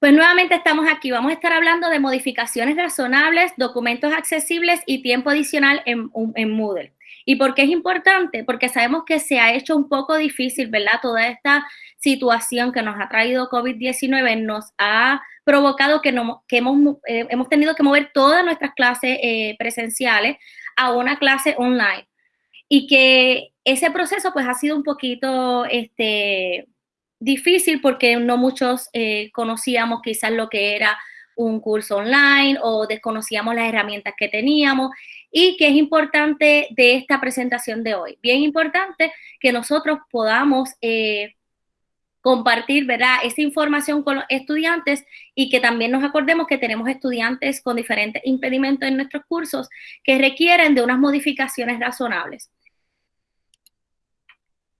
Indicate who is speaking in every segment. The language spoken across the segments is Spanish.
Speaker 1: Pues nuevamente estamos aquí. Vamos a estar hablando de modificaciones razonables, documentos accesibles y tiempo adicional en, Moodle. ¿Y por qué es importante? Porque sabemos que se ha hecho un poco difícil, ¿verdad? Toda esta situación que nos ha traído COVID-19 nos ha provocado que, no, que hemos, eh, hemos, tenido que mover todas nuestras clases eh, presenciales a una clase online. Y que ese proceso pues ha sido un poquito, este, difícil porque no muchos eh, conocíamos quizás lo que era un curso online o desconocíamos las herramientas que teníamos y que es importante de esta presentación de hoy. Bien importante que nosotros podamos eh, compartir, ¿verdad?, esa información con los estudiantes y que también nos acordemos que tenemos estudiantes con diferentes impedimentos en nuestros cursos que requieren de unas modificaciones razonables.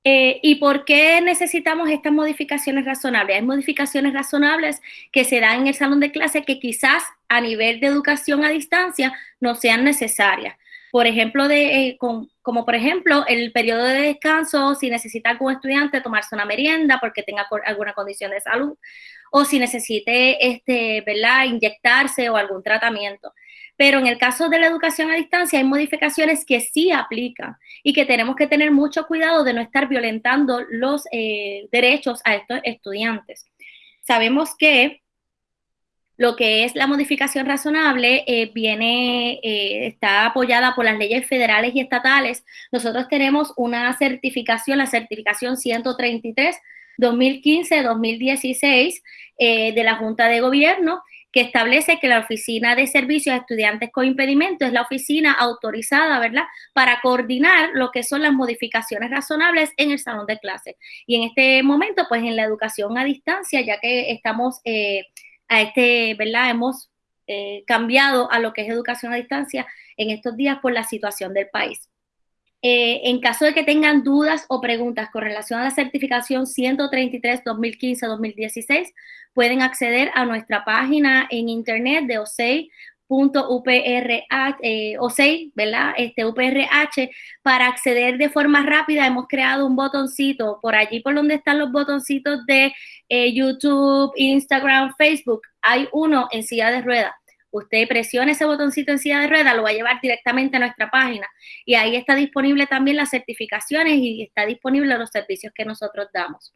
Speaker 1: Eh, ¿Y por qué necesitamos estas modificaciones razonables? Hay modificaciones razonables que se dan en el salón de clase que quizás a nivel de educación a distancia no sean necesarias. Por ejemplo, de, eh, como por ejemplo el periodo de descanso, si necesita algún estudiante tomarse una merienda porque tenga alguna condición de salud, o si necesite este, ¿verdad? inyectarse o algún tratamiento. Pero en el caso de la educación a distancia hay modificaciones que sí aplican y que tenemos que tener mucho cuidado de no estar violentando los eh, derechos a estos estudiantes. Sabemos que lo que es la modificación razonable eh, viene, eh, está apoyada por las leyes federales y estatales. Nosotros tenemos una certificación, la certificación 133 2015-2016 de la Junta de Gobierno, que establece que la Oficina de Servicios a Estudiantes con Impedimento es la oficina autorizada, ¿verdad?, para coordinar lo que son las modificaciones razonables en el salón de clases. Y en este momento, pues en la educación a distancia, ya que estamos eh, a este, ¿verdad?, hemos eh, cambiado a lo que es educación a distancia en estos días por la situación del país. Eh, en caso de que tengan dudas o preguntas con relación a la certificación 133-2015-2016, pueden acceder a nuestra página en internet de OSEI.uprh, eh, OSEI, ¿verdad? Este UPRH, para acceder de forma rápida hemos creado un botoncito por allí por donde están los botoncitos de eh, YouTube, Instagram, Facebook. Hay uno en silla de ruedas usted presiona ese botoncito en silla de rueda, lo va a llevar directamente a nuestra página y ahí está disponible también las certificaciones y está disponible los servicios que nosotros damos.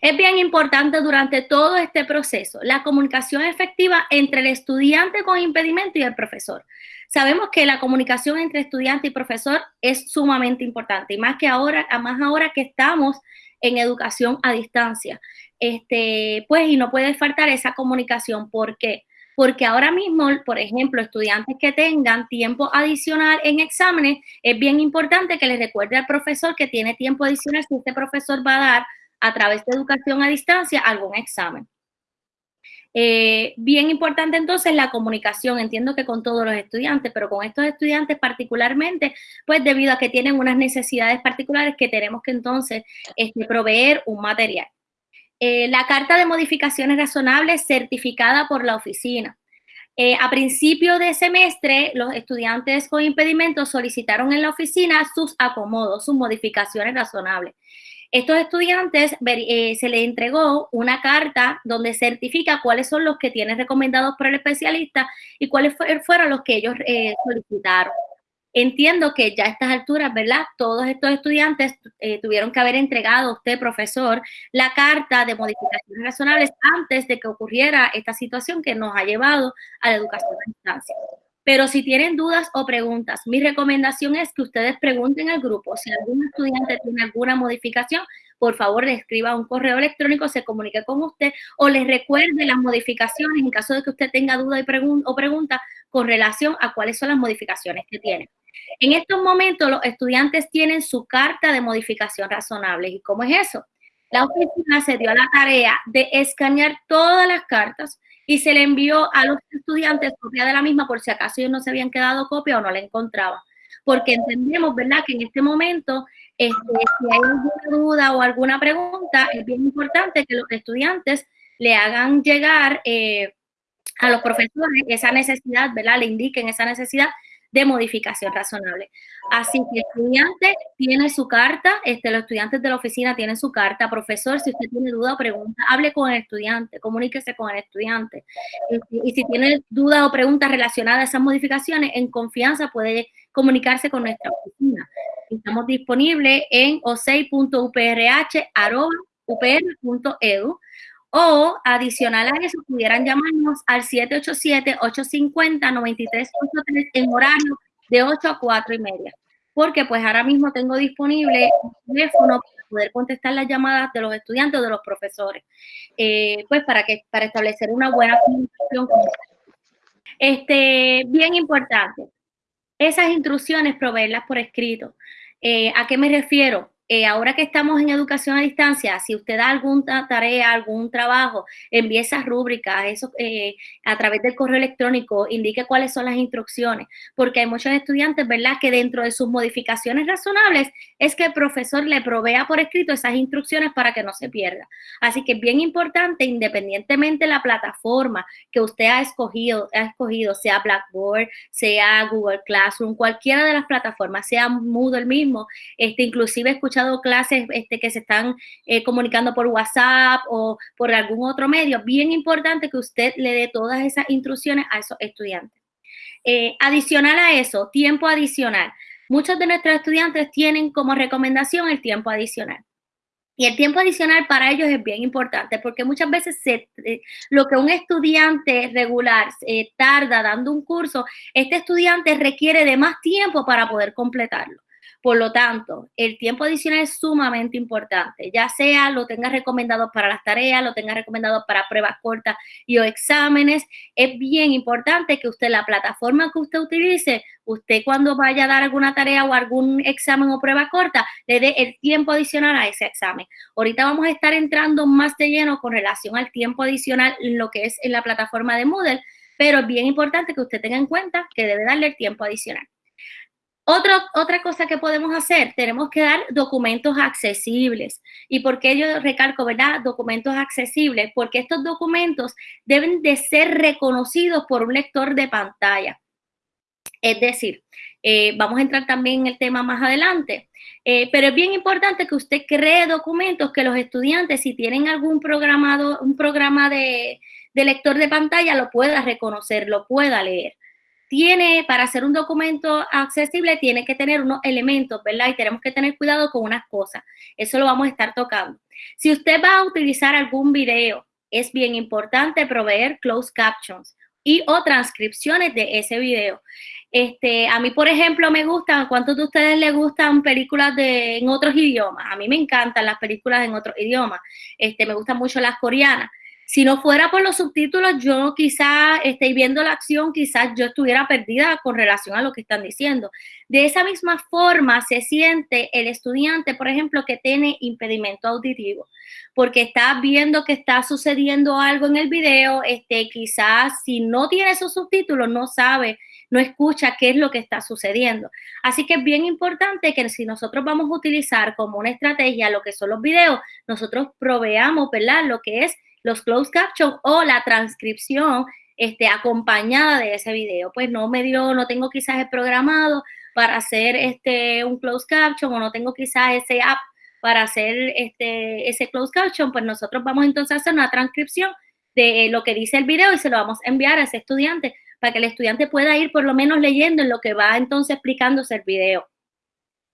Speaker 1: Es bien importante durante todo este proceso la comunicación efectiva entre el estudiante con impedimento y el profesor. Sabemos que la comunicación entre estudiante y profesor es sumamente importante y más que ahora, más ahora que estamos en educación a distancia. Este, pues y no puede faltar esa comunicación. ¿Por qué? Porque ahora mismo, por ejemplo, estudiantes que tengan tiempo adicional en exámenes, es bien importante que les recuerde al profesor que tiene tiempo adicional si este profesor va a dar a través de educación a distancia algún examen. Eh, bien importante entonces la comunicación, entiendo que con todos los estudiantes, pero con estos estudiantes particularmente, pues debido a que tienen unas necesidades particulares que tenemos que entonces este, proveer un material. Eh, la carta de modificaciones razonables certificada por la oficina. Eh, a principio de semestre, los estudiantes con impedimentos solicitaron en la oficina sus acomodos, sus modificaciones razonables. Estos estudiantes eh, se les entregó una carta donde certifica cuáles son los que tienen recomendados por el especialista y cuáles fueron los que ellos solicitaron. Entiendo que ya a estas alturas, ¿verdad? Todos estos estudiantes eh, tuvieron que haber entregado a usted, profesor, la carta de modificaciones razonables antes de que ocurriera esta situación que nos ha llevado a la educación a distancia. Pero si tienen dudas o preguntas, mi recomendación es que ustedes pregunten al grupo. Si algún estudiante tiene alguna modificación, por favor le escriba un correo electrónico, se comunique con usted o les recuerde las modificaciones en caso de que usted tenga duda o pregunta con relación a cuáles son las modificaciones que tiene. En estos momentos los estudiantes tienen su carta de modificación razonable. ¿Y cómo es eso? La oficina se dio a la tarea de escanear todas las cartas y se le envió a los estudiantes copia de la misma por si acaso ellos no se habían quedado copia o no la encontraban. Porque entendemos, ¿verdad?, que en este momento, este, si hay alguna duda o alguna pregunta, es bien importante que los estudiantes le hagan llegar eh, a los profesores esa necesidad, ¿verdad?, le indiquen esa necesidad de modificación razonable. Así que estudiante tiene su carta, este, los estudiantes de la oficina tienen su carta. Profesor, si usted tiene duda o pregunta, hable con el estudiante, comuníquese con el estudiante. Y si tiene dudas o preguntas relacionadas a esas modificaciones, en confianza puede comunicarse con nuestra oficina. Estamos disponibles en osei.uprh.upr.edu o adicional a eso pudieran llamarnos al 787-850-9383 en horario de 8 a 4 y media. Porque pues ahora mismo tengo disponible un teléfono para poder contestar las llamadas de los estudiantes de los profesores. Eh, pues para, que, para establecer una buena comunicación con Este, bien importante, esas instrucciones proveerlas por escrito. Eh, ¿A qué me refiero? Eh, ahora que estamos en educación a distancia, si usted da alguna tarea, algún trabajo, envíe esas rúbricas eso, eh, a través del correo electrónico, indique cuáles son las instrucciones, porque hay muchos estudiantes, ¿verdad?, que dentro de sus modificaciones razonables es que el profesor le provea por escrito esas instrucciones para que no se pierda. Así que es bien importante, independientemente de la plataforma que usted ha escogido, ha escogido, sea Blackboard, sea Google Classroom, cualquiera de las plataformas, sea Moodle mismo, este, inclusive escuchar clases este, que se están eh, comunicando por WhatsApp o por algún otro medio, bien importante que usted le dé todas esas instrucciones a esos estudiantes. Eh, adicional a eso, tiempo adicional. Muchos de nuestros estudiantes tienen como recomendación el tiempo adicional. Y el tiempo adicional para ellos es bien importante porque muchas veces eh, lo que un estudiante regular tarda dando un curso, este estudiante requiere de más tiempo para poder completarlo. Por lo tanto, el tiempo adicional es sumamente importante, ya sea lo tenga recomendado para las tareas, lo tenga recomendado para pruebas cortas y o exámenes. Es bien importante que usted, la plataforma que usted utilice, usted cuando vaya a dar alguna tarea o algún examen o prueba corta, le dé el tiempo adicional a ese examen. Ahorita vamos a estar entrando más de lleno con relación al tiempo adicional en lo que es en la plataforma de Moodle, pero es bien importante que usted tenga en cuenta que debe darle el tiempo adicional otra cosa que podemos hacer, tenemos que dar documentos accesibles. ¿Y por qué yo recalco, verdad? Documentos accesibles, porque estos documentos deben de ser reconocidos por un lector de pantalla. Es decir, eh, vamos a entrar también en el tema más adelante, eh, pero es bien importante que usted cree documentos que los estudiantes, si tienen algún programado, un programa de, de lector de pantalla, lo pueda reconocer, lo pueda leer tiene, para hacer un documento accesible, tiene que tener unos elementos, ¿verdad? Y tenemos que tener cuidado con unas cosas. Eso lo vamos a estar tocando. Si usted va a utilizar algún video, es bien importante proveer closed captions y o transcripciones de ese video. Este, a mí, por ejemplo, me gustan, ¿cuántos de ustedes les gustan películas de, en otros idiomas? A mí me encantan las películas en otros idiomas. Este, me gustan mucho las coreanas. Si no fuera por los subtítulos, yo quizás estoy viendo la acción, quizás yo estuviera perdida con relación a lo que están diciendo. De esa misma forma se siente el estudiante, por ejemplo, que tiene impedimento auditivo, porque está viendo que está sucediendo algo en el video, este, quizás si no tiene esos subtítulos no sabe, no escucha qué es lo que está sucediendo. Así que es bien importante que si nosotros vamos a utilizar como una estrategia lo que son los videos, nosotros proveamos, ¿verdad? Lo que es los closed captions o la transcripción este, acompañada de ese video. Pues no me dio, no tengo quizás el programado para hacer este, un closed caption o no tengo quizás ese app para hacer este, ese closed caption, pues nosotros vamos entonces a hacer una transcripción de lo que dice el video y se lo vamos a enviar a ese estudiante para que el estudiante pueda ir por lo menos leyendo en lo que va entonces explicándose el video.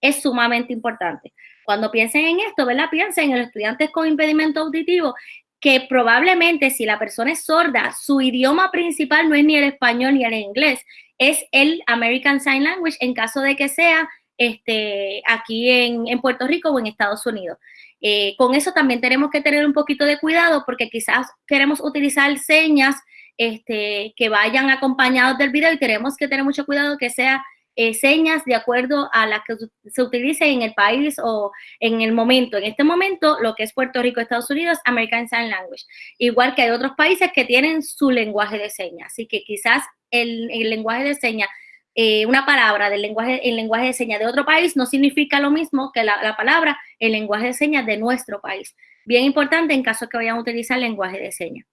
Speaker 1: Es sumamente importante. Cuando piensen en esto, ¿verdad? Piensen en los estudiantes con impedimento auditivo que probablemente si la persona es sorda, su idioma principal no es ni el español ni el inglés, es el American Sign Language en caso de que sea este, aquí en, Puerto Rico o en Estados Unidos. Eh, con eso también tenemos que tener un poquito de cuidado porque quizás queremos utilizar señas este, que vayan acompañados del video y tenemos que tener mucho cuidado que sea eh, señas de acuerdo a las que se utilice en el país o en el momento. En este momento, lo que es Puerto Rico, Estados Unidos, American Sign Language. Igual que hay otros países que tienen su lenguaje de señas. Así que quizás el, lenguaje de señas, eh, una palabra del lenguaje, el lenguaje de señas de otro país no significa lo mismo que la, la palabra, el lenguaje de señas de nuestro país. Bien importante en caso que vayan a utilizar lenguaje de señas.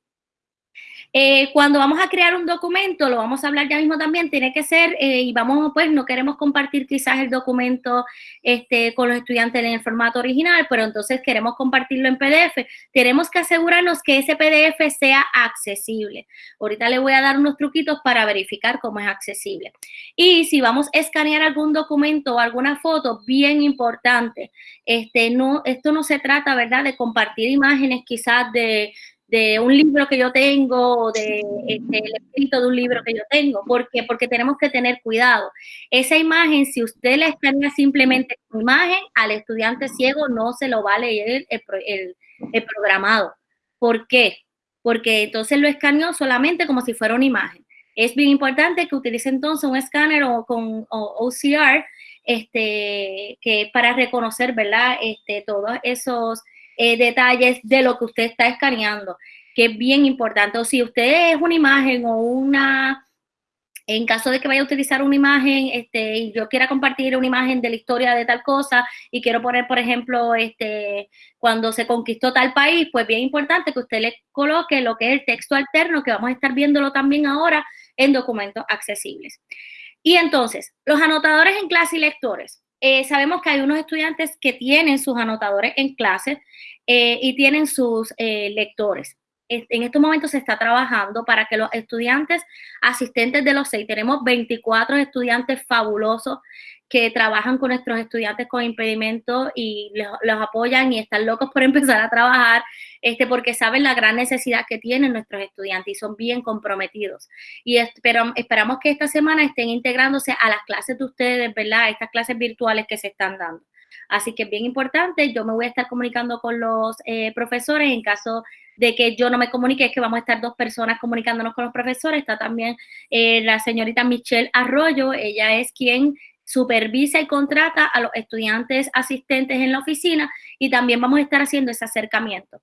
Speaker 1: Eh, cuando vamos a crear un documento, lo vamos a hablar ya mismo también, tiene que ser, eh, y vamos, pues, no queremos compartir quizás el documento este, con los estudiantes en el formato original, pero entonces queremos compartirlo en PDF. Tenemos que asegurarnos que ese PDF sea accesible. Ahorita le voy a dar unos truquitos para verificar cómo es accesible. Y si vamos a escanear algún documento o alguna foto, bien importante, este, no, esto no se trata, ¿verdad?, de compartir imágenes quizás de de un libro que yo tengo o de este, el escrito de un libro que yo tengo. ¿Por qué? Porque tenemos que tener cuidado. Esa imagen, si usted le escanea simplemente su imagen, al estudiante ciego no se lo va a leer el, el, programado. ¿Por qué? Porque entonces lo escaneó solamente como si fuera una imagen. Es bien importante que utilice entonces un escáner o con OCR este, que para reconocer, ¿verdad? Este, todos esos eh, detalles de lo que usted está escaneando, que es bien importante. O si usted es una imagen o una, en caso de que vaya a utilizar una imagen, este, y yo quiera compartir una imagen de la historia de tal cosa y quiero poner, por ejemplo, este, cuando se conquistó tal país, pues bien importante que usted le coloque lo que es el texto alterno, que vamos a estar viéndolo también ahora en documentos accesibles. Y entonces, los anotadores en clase y lectores. Eh, sabemos que hay unos estudiantes que tienen sus anotadores en clase eh, y tienen sus eh, lectores. En estos momentos se está trabajando para que los estudiantes asistentes de los seis, tenemos 24 estudiantes fabulosos que trabajan con nuestros estudiantes con impedimentos y los, apoyan y están locos por empezar a trabajar, este, porque saben la gran necesidad que tienen nuestros estudiantes y son bien comprometidos. Y espero, esperamos que esta semana estén integrándose a las clases de ustedes, ¿verdad? Estas clases virtuales que se están dando. Así que es bien importante, yo me voy a estar comunicando con los eh, profesores en caso de que yo no me comunique, es que vamos a estar dos personas comunicándonos con los profesores. Está también eh, la señorita Michelle Arroyo, ella es quien supervisa y contrata a los estudiantes asistentes en la oficina y también vamos a estar haciendo ese acercamiento.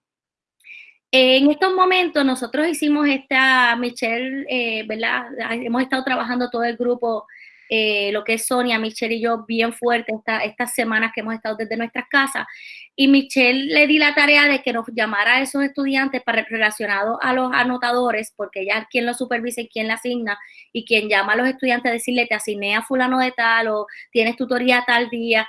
Speaker 1: En estos momentos nosotros hicimos esta, Michelle, eh, ¿verdad? Hemos estado trabajando todo el grupo eh, lo que es Sonia, Michelle y yo bien fuerte estas semanas que hemos estado desde nuestras casas. Y Michelle le di la tarea de que nos llamara a esos estudiantes para relacionados a los anotadores, porque ella es quien lo supervisa y quien la asigna, y quien llama a los estudiantes a decirle, te asigné a fulano de tal, o tienes tutoría tal día.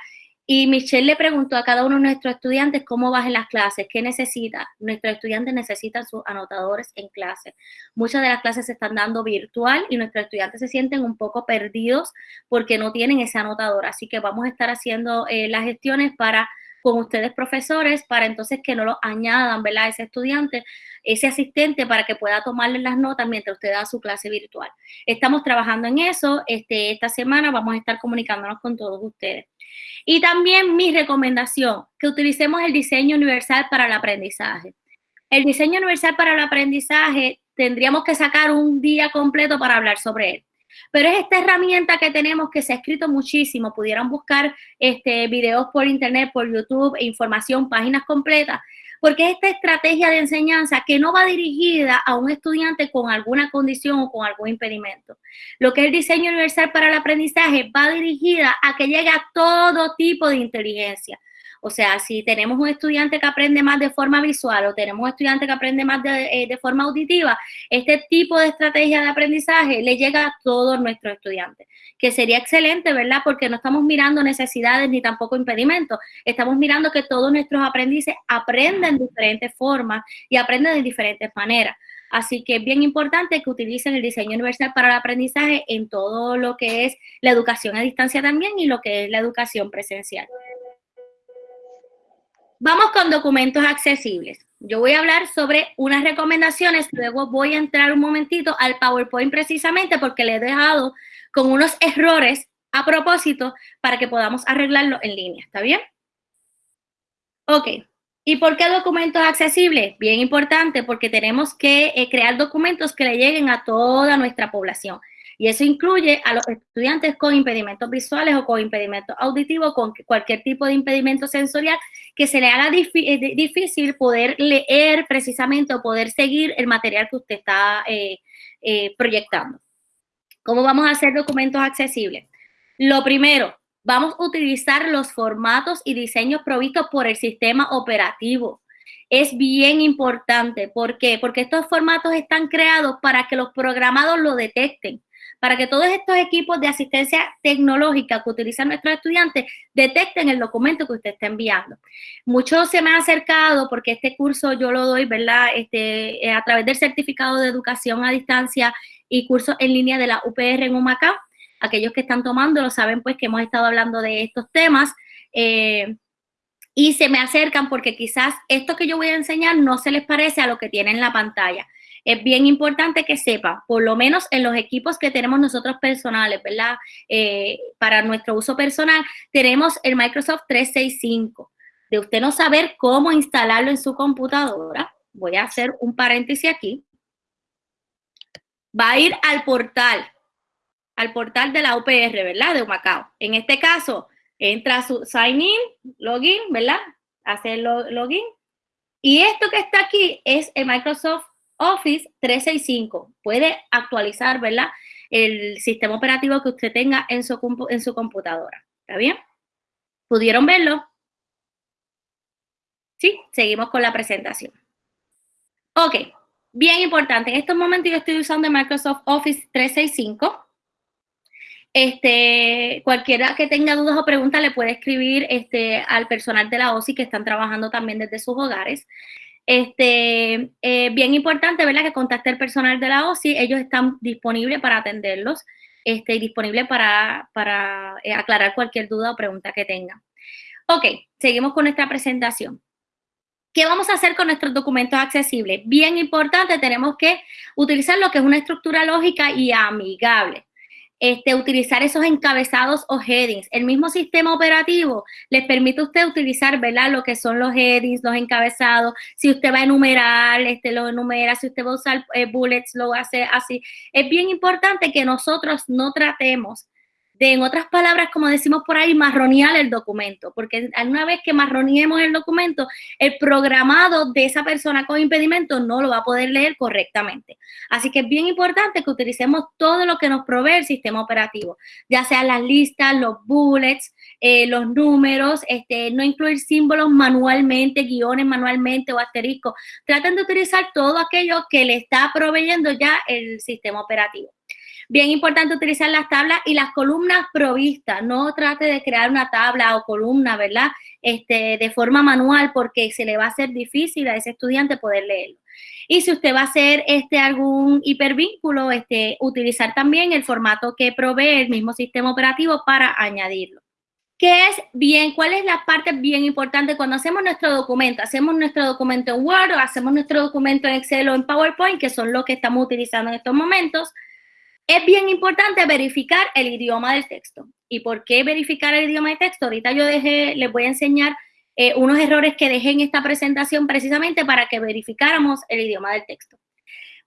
Speaker 1: Y Michelle le preguntó a cada uno de nuestros estudiantes cómo en las clases, qué necesita. Nuestros estudiantes necesitan sus anotadores en clase. Muchas de las clases se están dando virtual y nuestros estudiantes se sienten un poco perdidos porque no tienen ese anotador. Así que vamos a estar haciendo eh, las gestiones para con ustedes profesores para entonces que no lo añadan, ¿verdad? Ese estudiante, ese asistente para que pueda tomarle las notas mientras usted da su clase virtual. Estamos trabajando en eso. Este, esta semana vamos a estar comunicándonos con todos ustedes. Y también mi recomendación, que utilicemos el diseño universal para el aprendizaje. El diseño universal para el aprendizaje tendríamos que sacar un día completo para hablar sobre él. Pero es esta herramienta que tenemos que se ha escrito muchísimo. Pudieran buscar este, videos por internet, por YouTube, e información, páginas completas, porque es esta estrategia de enseñanza que no va dirigida a un estudiante con alguna condición o con algún impedimento. Lo que es el diseño universal para el aprendizaje va dirigida a que llegue a todo tipo de inteligencia. O sea, si tenemos un estudiante que aprende más de forma visual o tenemos un estudiante que aprende más de, eh, forma auditiva, este tipo de estrategia de aprendizaje le llega a todos nuestros estudiantes, que sería excelente, ¿verdad? Porque no estamos mirando necesidades ni tampoco impedimentos, estamos mirando que todos nuestros aprendices aprenden de diferentes formas y aprenden de diferentes maneras. Así que es bien importante que utilicen el diseño universal para el aprendizaje en todo lo que es la educación a distancia también y lo que es la educación presencial. Vamos con documentos accesibles. Yo voy a hablar sobre unas recomendaciones, luego voy a entrar un momentito al PowerPoint precisamente porque le he dejado con unos errores a propósito para que podamos arreglarlo en línea, ¿está bien? Ok, ¿y por qué documentos accesibles? Bien importante porque tenemos que eh, crear documentos que le lleguen a toda nuestra población. Y eso incluye a los estudiantes con impedimentos visuales o con impedimentos auditivos, con cualquier tipo de impedimento sensorial que se le haga eh, difícil poder leer precisamente o poder seguir el material que usted está eh, eh, proyectando. ¿Cómo vamos a hacer documentos accesibles? Lo primero, vamos a utilizar los formatos y diseños provistos por el sistema operativo. Es bien importante. ¿Por qué? Porque estos formatos están creados para que los programados lo detecten para que todos estos equipos de asistencia tecnológica que utilizan nuestros estudiantes detecten el documento que usted está enviando. Muchos se me han acercado porque este curso yo lo doy, ¿verdad? Este, eh, a través del certificado de educación a distancia y cursos en línea de la UPR en Humacao. Aquellos que están tomando lo saben pues que hemos estado hablando de estos temas. Eh, y se me acercan porque quizás esto que yo voy a enseñar no se les parece a lo que tienen en la pantalla es bien importante que sepa, por lo menos en los equipos que tenemos nosotros personales, ¿verdad? Eh, para nuestro uso personal, tenemos el Microsoft 365. De usted no saber cómo instalarlo en su computadora, voy a hacer un paréntesis aquí. Va a ir al portal, al portal de la UPR, ¿verdad? De Macao. En este caso, entra su sign in, login, ¿verdad? Hace el login. Y esto que está aquí es el Microsoft Office 365. Puede actualizar, ¿verdad? El sistema operativo que usted tenga en su, en su computadora. ¿Está bien? ¿Pudieron verlo? Sí, seguimos con la presentación. Ok, bien importante. En estos momentos yo estoy usando Microsoft Office 365. Este, cualquiera que tenga dudas o preguntas le puede escribir este, al personal de la OSI que están trabajando también desde sus hogares. Este, eh, bien importante, ¿verdad? Que contacte el personal de la OSI, ellos están disponibles para atenderlos este, y disponibles para, para eh, aclarar cualquier duda o pregunta que tengan. Ok, seguimos con nuestra presentación. ¿Qué vamos a hacer con nuestros documentos accesibles? Bien importante, tenemos que utilizar lo que es una estructura lógica y amigable este, utilizar esos encabezados o headings. El mismo sistema operativo les permite a usted utilizar, ¿verdad? Lo que son los headings, los encabezados. Si usted va a enumerar, este, lo enumera. Si usted va a usar eh, bullets, lo hace así. Es bien importante que nosotros no tratemos de, en otras palabras, como decimos por ahí, marronear el documento, porque una vez que marroniemos el documento, el programado de esa persona con impedimento no lo va a poder leer correctamente. Así que es bien importante que utilicemos todo lo que nos provee el sistema operativo, ya sea las listas, los bullets, eh, los números, este, no incluir símbolos manualmente, guiones manualmente o asteriscos. Traten de utilizar todo aquello que le está proveyendo ya el sistema operativo. Bien importante utilizar las tablas y las columnas provistas. No trate de crear una tabla o columna, ¿verdad? Este, de forma manual porque se le va a hacer difícil a ese estudiante poder leerlo. Y si usted va a hacer este, algún hipervínculo, este, utilizar también el formato que provee el mismo sistema operativo para añadirlo. ¿Qué es bien? ¿Cuál es la parte bien importante cuando hacemos nuestro documento? Hacemos nuestro documento en Word o hacemos nuestro documento en Excel o en PowerPoint, que son los que estamos utilizando en estos momentos. Es bien importante verificar el idioma del texto. ¿Y por qué verificar el idioma del texto? Ahorita yo les voy a enseñar eh, unos errores que dejé en esta presentación precisamente para que verificáramos el idioma del texto.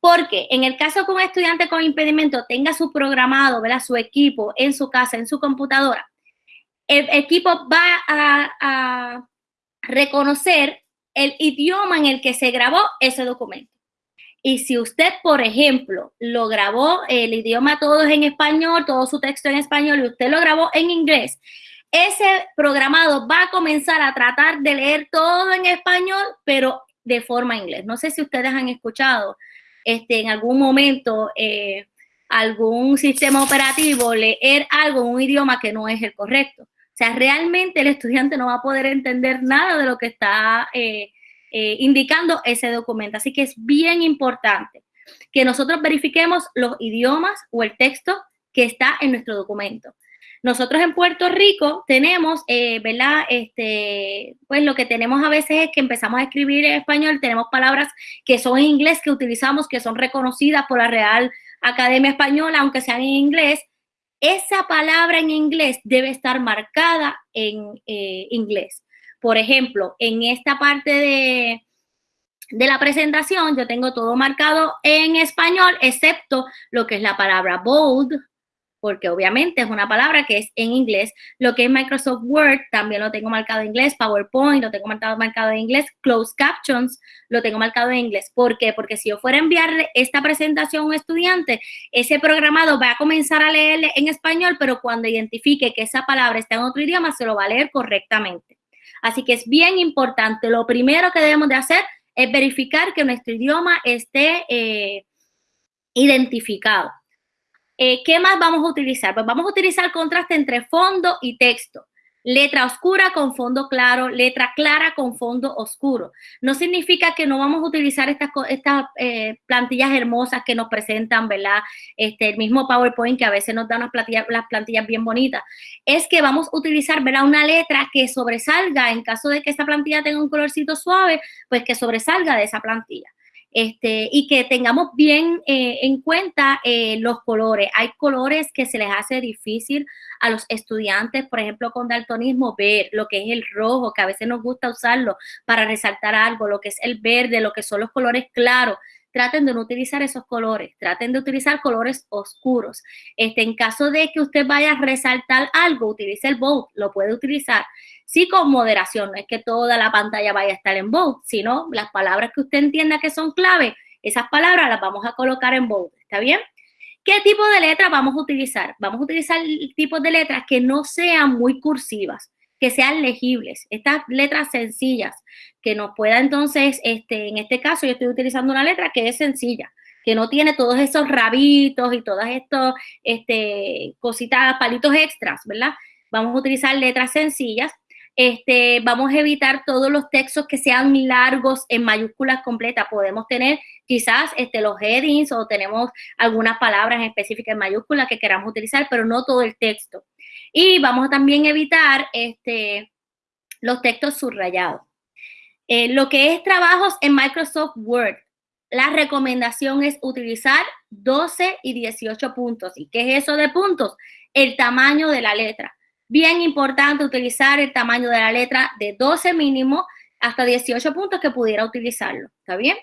Speaker 1: Porque en el caso que un estudiante con impedimento tenga su programado, ¿verdad? su equipo en su casa, en su computadora, el equipo va a reconocer el idioma en el que se grabó ese documento. Y si usted, por ejemplo, lo grabó el idioma todo en español, todo su texto en español, y usted lo grabó en inglés, ese programado va a comenzar a tratar de leer todo en español, pero de forma inglés. No sé si ustedes han escuchado este, en algún momento eh, algún sistema operativo leer algo en un idioma que no es el correcto. O sea, realmente el estudiante no va a poder entender nada de lo que está eh, eh, indicando ese documento. Así que es bien importante que nosotros verifiquemos los idiomas o el texto que está en nuestro documento. Nosotros en Puerto Rico tenemos, eh, ¿verdad? Este, pues lo que tenemos a veces es que empezamos a escribir en español, tenemos palabras que son en inglés, que utilizamos, que son reconocidas por la Real Academia Española, aunque sean en inglés. Esa palabra en inglés debe estar marcada en eh, inglés. Por ejemplo, en esta parte de, de la presentación yo tengo todo marcado en español, excepto lo que es la palabra bold, porque obviamente es una palabra que es en inglés. Lo que es Microsoft Word también lo tengo marcado en inglés, PowerPoint lo tengo marcado, marcado en inglés, Closed Captions lo tengo marcado en inglés. ¿Por qué? Porque si yo fuera a enviarle esta presentación a un estudiante, ese programado va a comenzar a leerle en español, pero cuando identifique que esa palabra está en otro idioma, se lo va a leer correctamente. Así que es bien importante. Lo primero que debemos de hacer es verificar que nuestro idioma esté eh, identificado. Eh, ¿Qué más vamos a utilizar? Pues vamos a utilizar contraste entre fondo y texto. Letra oscura con fondo claro, letra clara con fondo oscuro. No significa que no vamos a utilizar estas, estas eh, plantillas hermosas que nos presentan, ¿verdad? Este, el mismo PowerPoint que a veces nos da unas plantillas, las plantillas bien bonitas. Es que vamos a utilizar, ¿verdad? Una letra que sobresalga, en caso de que esta plantilla tenga un colorcito suave, pues que sobresalga de esa plantilla. Este, y que tengamos bien eh, en cuenta eh, los colores. Hay colores que se les hace difícil a los estudiantes, por ejemplo, con daltonismo, ver lo que es el rojo, que a veces nos gusta usarlo para resaltar algo, lo que es el verde, lo que son los colores claros traten de no utilizar esos colores, traten de utilizar colores oscuros. Este, en caso de que usted vaya a resaltar algo, utilice el bold, lo puede utilizar. Sí con moderación, no es que toda la pantalla vaya a estar en bold, sino las palabras que usted entienda que son clave, esas palabras las vamos a colocar en bold, ¿está bien? ¿Qué tipo de letras vamos a utilizar? Vamos a utilizar tipos de letras que no sean muy cursivas que sean legibles, estas letras sencillas, que nos pueda entonces, este, en este caso yo estoy utilizando una letra que es sencilla, que no tiene todos esos rabitos y todas estas este, cositas, palitos extras, ¿verdad? Vamos a utilizar letras sencillas. Este, vamos a evitar todos los textos que sean largos en mayúsculas completas. Podemos tener quizás este, los headings o tenemos algunas palabras específicas en mayúsculas que queramos utilizar, pero no todo el texto. Y vamos a también evitar este, los textos subrayados. Eh, lo que es trabajos en Microsoft Word, la recomendación es utilizar 12 y 18 puntos. ¿Y qué es eso de puntos? El tamaño de la letra. Bien importante utilizar el tamaño de la letra de 12 mínimo hasta 18 puntos que pudiera utilizarlo. ¿Está bien?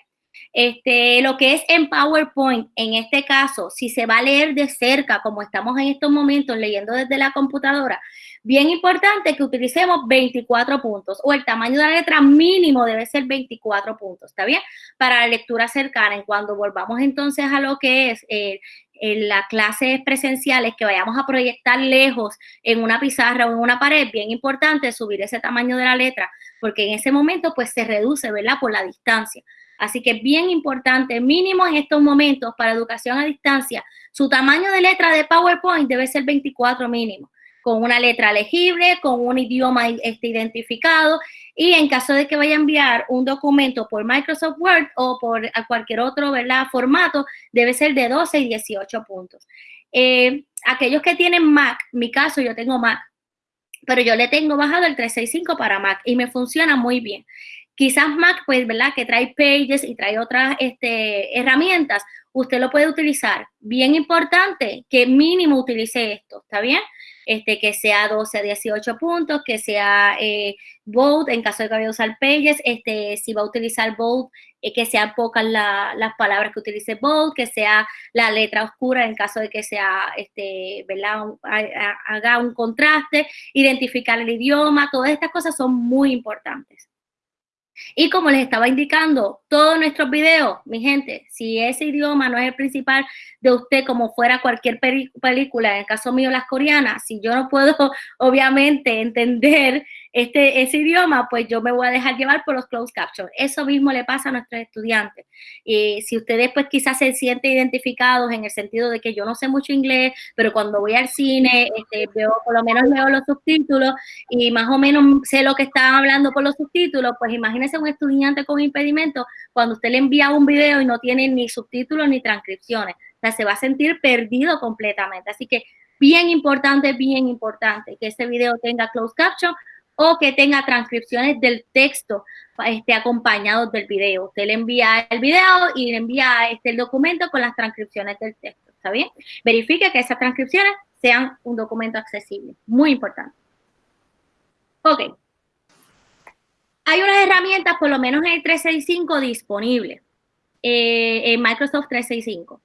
Speaker 1: Este, lo que es en PowerPoint, en este caso, si se va a leer de cerca, como estamos en estos momentos leyendo desde la computadora, bien importante que utilicemos 24 puntos o el tamaño de la letra mínimo debe ser 24 puntos, ¿está bien? Para la lectura cercana, en cuando volvamos entonces a lo que es eh, en las clases presenciales que vayamos a proyectar lejos en una pizarra o en una pared, bien importante subir ese tamaño de la letra, porque en ese momento pues se reduce, ¿verdad? Por la distancia. Así que bien importante, mínimo en estos momentos para educación a distancia, su tamaño de letra de PowerPoint debe ser 24 mínimo, con una letra legible, con un idioma este, identificado y en caso de que vaya a enviar un documento por Microsoft Word o por cualquier otro ¿verdad? formato, debe ser de 12 y 18 puntos. Eh, aquellos que tienen Mac, mi caso yo tengo Mac, pero yo le tengo bajado el 365 para Mac y me funciona muy bien. Quizás Mac, pues, ¿verdad? Que trae Pages y trae otras este, herramientas, usted lo puede utilizar. Bien importante que mínimo utilice esto, ¿está bien? Este, que sea 12 a 18 puntos, que sea eh, Bold, en caso de que vaya a usar Pages, este, si va a utilizar Bold, eh, que sean pocas las palabras que utilice Bold, que sea la letra oscura en caso de que sea, este, ¿verdad? haga un contraste, identificar el idioma, todas estas cosas son muy importantes. Y como les estaba indicando, todos nuestros videos, mi gente, si ese idioma no es el principal de usted, como fuera cualquier película, en el caso mío las coreanas, si yo no puedo obviamente entender este, ese idioma, pues yo me voy a dejar llevar por los closed captions. Eso mismo le pasa a nuestros estudiantes. Y si ustedes pues quizás se sienten identificados en el sentido de que yo no sé mucho inglés, pero cuando voy al cine, este, veo, por lo menos leo los subtítulos y más o menos sé lo que están hablando por los subtítulos, pues imagínense un estudiante con impedimento cuando usted le envía un video y no tiene ni subtítulos ni transcripciones. O sea, se va a sentir perdido completamente. Así que bien importante, bien importante que ese video tenga closed caption o que tenga transcripciones del texto este, acompañados del video. Usted le envía el video y le envía este, el documento con las transcripciones del texto. ¿Está bien? Verifique que esas transcripciones sean un documento accesible. Muy importante. Ok. Hay unas herramientas, por lo menos en el 365, disponibles eh, en Microsoft 365.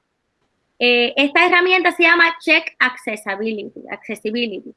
Speaker 1: Eh, esta herramienta se llama Check Accessibility. Accessibility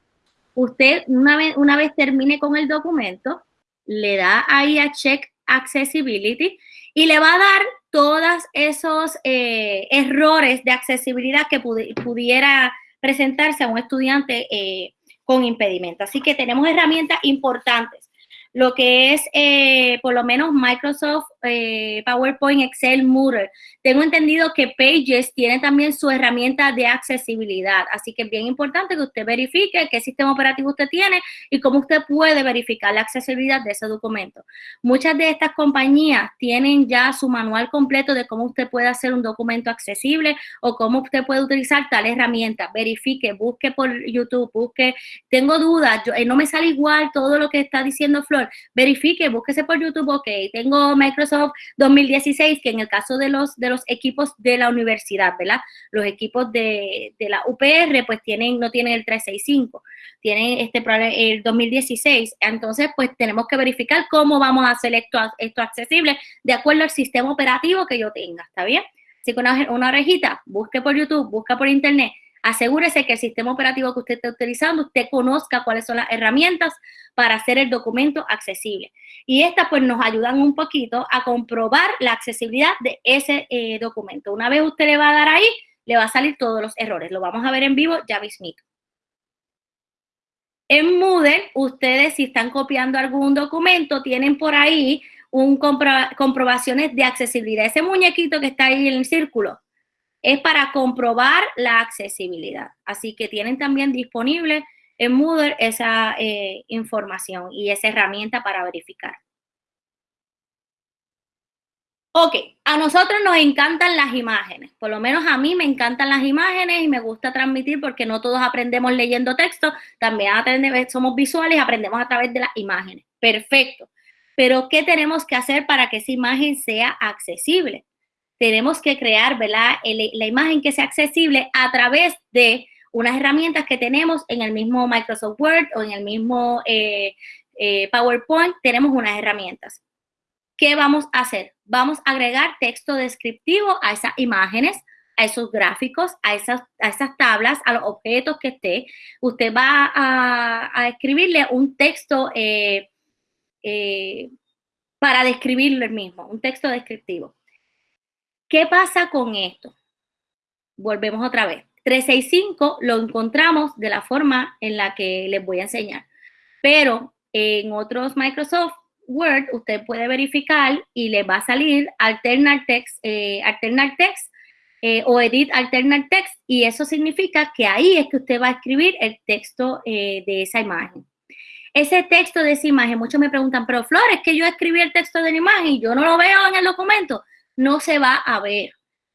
Speaker 1: usted una vez, una vez termine con el documento, le da ahí a Check Accessibility y le va a dar todos esos eh, errores de accesibilidad que pudiera presentarse a un estudiante eh, con impedimento. Así que tenemos herramientas importantes. lo que es eh, por lo menos Microsoft, eh, PowerPoint, Excel, Moodle. Tengo entendido que Pages tiene también su herramienta de accesibilidad, así que es bien importante que usted verifique qué sistema operativo usted tiene y cómo usted puede verificar la accesibilidad de ese documento. Muchas de estas compañías tienen ya su manual completo de cómo usted puede hacer un documento accesible o cómo usted puede utilizar tal herramienta. Verifique, busque por YouTube, busque. Tengo dudas, yo, eh, no me sale igual todo lo que está diciendo Flor, verifique, búsquese por YouTube, ok, tengo Microsoft 2016, que en el caso de los, de los equipos de la universidad, ¿verdad? Los equipos de, la UPR, pues tienen, no tienen el 365, tienen este el 2016, entonces pues tenemos que verificar cómo vamos a hacer esto, esto accesible de acuerdo al sistema operativo que yo tenga, ¿está bien? Así que una, una orejita, busque por YouTube, busca por internet, asegúrese que el sistema operativo que usted esté utilizando, usted conozca cuáles son las herramientas para hacer el documento accesible. Y estas pues nos ayudan un poquito a comprobar la accesibilidad de ese eh, documento. Una vez usted le va a dar ahí, le va a salir todos los errores. Lo vamos a ver en vivo ya mismito. En Moodle, ustedes si están copiando algún documento, tienen por ahí un comprobaciones de accesibilidad. Ese muñequito que está ahí en el círculo es para comprobar la accesibilidad. Así que tienen también disponible en Moodle esa eh, información y esa herramienta para verificar. Ok, a nosotros nos encantan las imágenes, por lo menos a mí me encantan las imágenes y me gusta transmitir porque no todos aprendemos leyendo texto, también aprendemos, somos visuales aprendemos a través de las imágenes. Perfecto. Pero, ¿qué tenemos que hacer para que esa imagen sea accesible? Tenemos que crear, ¿verdad? la imagen que sea accesible a través de unas herramientas que tenemos en el mismo Microsoft Word o en el mismo eh, eh, PowerPoint, tenemos unas herramientas. ¿Qué vamos a hacer? Vamos a agregar texto descriptivo a esas imágenes, a esos gráficos, a esas, a esas tablas, a los objetos que esté. Usted va a, escribirle un texto eh, para describirlo el mismo, un texto descriptivo. ¿Qué pasa con esto? Volvemos otra vez. 365 lo encontramos de la forma en la que les voy a enseñar. Pero en otros Microsoft Word usted puede verificar y le va a salir Alternate Text, eh, Text eh, o Edit Alternate Text y eso significa que ahí es que usted va a escribir el texto eh, de esa imagen. Ese texto de esa imagen, muchos me preguntan, pero Flores, que yo escribí el texto de la imagen y yo no lo veo en el documento, no se va a ver.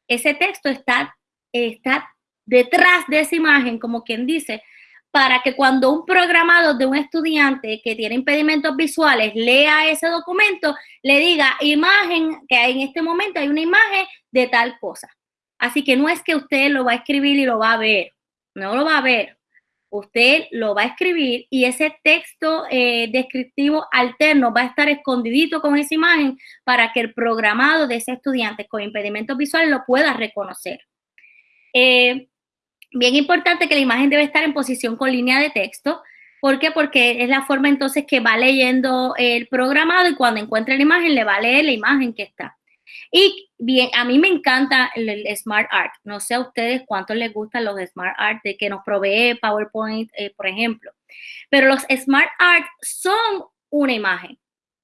Speaker 1: Ese texto está, está detrás de esa imagen, como quien dice, para que cuando un programador de un estudiante que tiene impedimentos visuales lea ese documento, le diga imagen, que en este momento hay una imagen de tal cosa. Así que no es que usted lo va a escribir y lo va a ver, no lo va a ver. Usted lo va a escribir y ese texto eh, descriptivo alterno va a estar escondidito con esa imagen para que el programado de ese estudiante con impedimentos visuales lo pueda reconocer. Eh, Bien importante que la imagen debe estar en posición con línea de texto. ¿Por qué? Porque es la forma entonces que va leyendo el programado y cuando encuentre la imagen le va a leer la imagen que está. Y bien, a mí me encanta el, Smart Art. No sé a ustedes cuántos les gustan los Smart Art de que nos provee PowerPoint, eh, por ejemplo. Pero los Smart Art son una imagen.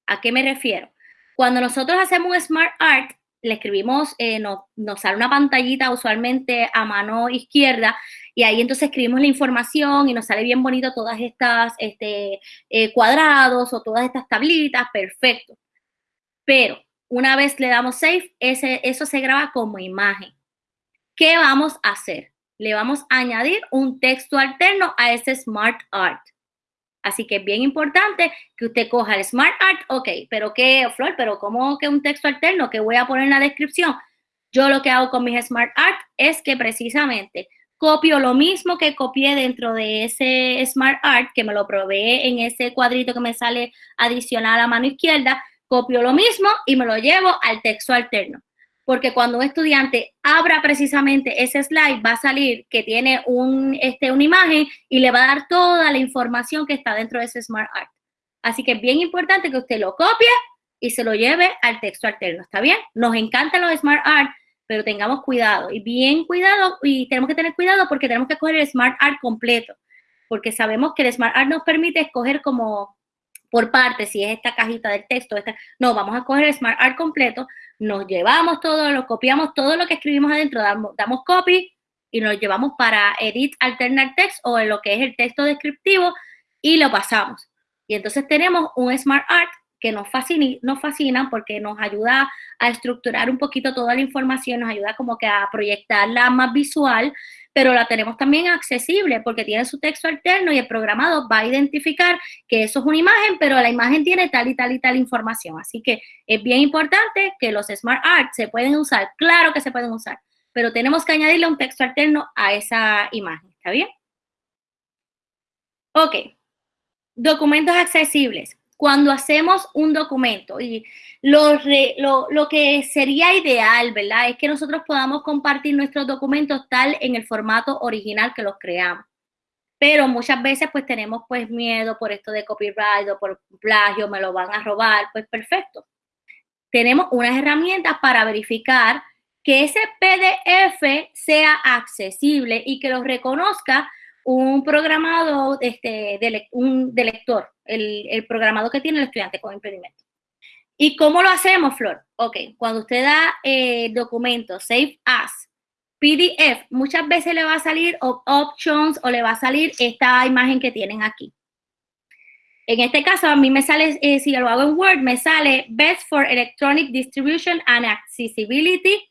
Speaker 1: ¿A qué me refiero? Cuando nosotros hacemos un Smart Art, le escribimos, eh, nos, sale una pantallita usualmente a mano izquierda y ahí entonces escribimos la información y nos sale bien bonito todas estas este, eh, cuadrados o todas estas tablitas, perfecto. Pero una vez le damos save, ese, eso se graba como imagen. ¿Qué vamos a hacer? Le vamos a añadir un texto alterno a ese Smart Art. Así que es bien importante que usted coja el Smart Art, ok, pero ¿qué, Flor? ¿Pero cómo que un texto alterno que voy a poner en la descripción? Yo lo que hago con mis Smart Art es que precisamente copio lo mismo que copié dentro de ese Smart Art, que me lo probé en ese cuadrito que me sale adicional a mano izquierda, copio lo mismo y me lo llevo al texto alterno porque cuando un estudiante abra precisamente ese slide, va a salir que tiene un, este, una imagen y le va a dar toda la información que está dentro de ese Smart Art. Así que es bien importante que usted lo copie y se lo lleve al texto alterno, ¿está bien? Nos encantan los Smart Art, pero tengamos cuidado y bien cuidado y tenemos que tener cuidado porque tenemos que escoger el Smart Art completo, porque sabemos que el Smart Art nos permite escoger como por parte, si es esta cajita del texto, esta, no, vamos a coger el Smart Art completo, nos llevamos todo, lo copiamos todo lo que escribimos adentro, damos, damos copy y nos llevamos para Edit Alternate Text o en lo que es el texto descriptivo y lo pasamos. Y entonces tenemos un Smart Art que nos fascina, nos fascina porque nos ayuda a estructurar un poquito toda la información, nos ayuda como que a proyectarla más visual, pero la tenemos también accesible porque tiene su texto alterno y el programado va a identificar que eso es una imagen, pero la imagen tiene tal y tal y tal información. Así que es bien importante que los Smart Art se pueden usar, claro que se pueden usar, pero tenemos que añadirle un texto alterno a esa imagen, ¿está bien? Ok, documentos accesibles cuando hacemos un documento y lo, lo, que sería ideal, ¿verdad? Es que nosotros podamos compartir nuestros documentos tal en el formato original que los creamos. Pero muchas veces pues tenemos pues miedo por esto de copyright o por plagio, me lo van a robar, pues perfecto. Tenemos unas herramientas para verificar que ese PDF sea accesible y que lo reconozca un programado este, un, de lector, el, el, programado que tiene el estudiante con impedimento. ¿Y cómo lo hacemos, Flor? Ok, cuando usted da eh, documento, Save As, PDF, muchas veces le va a salir Options o le va a salir esta imagen que tienen aquí. En este caso, a mí me sale, eh, si lo hago en Word, me sale Best for Electronic Distribution and Accessibility.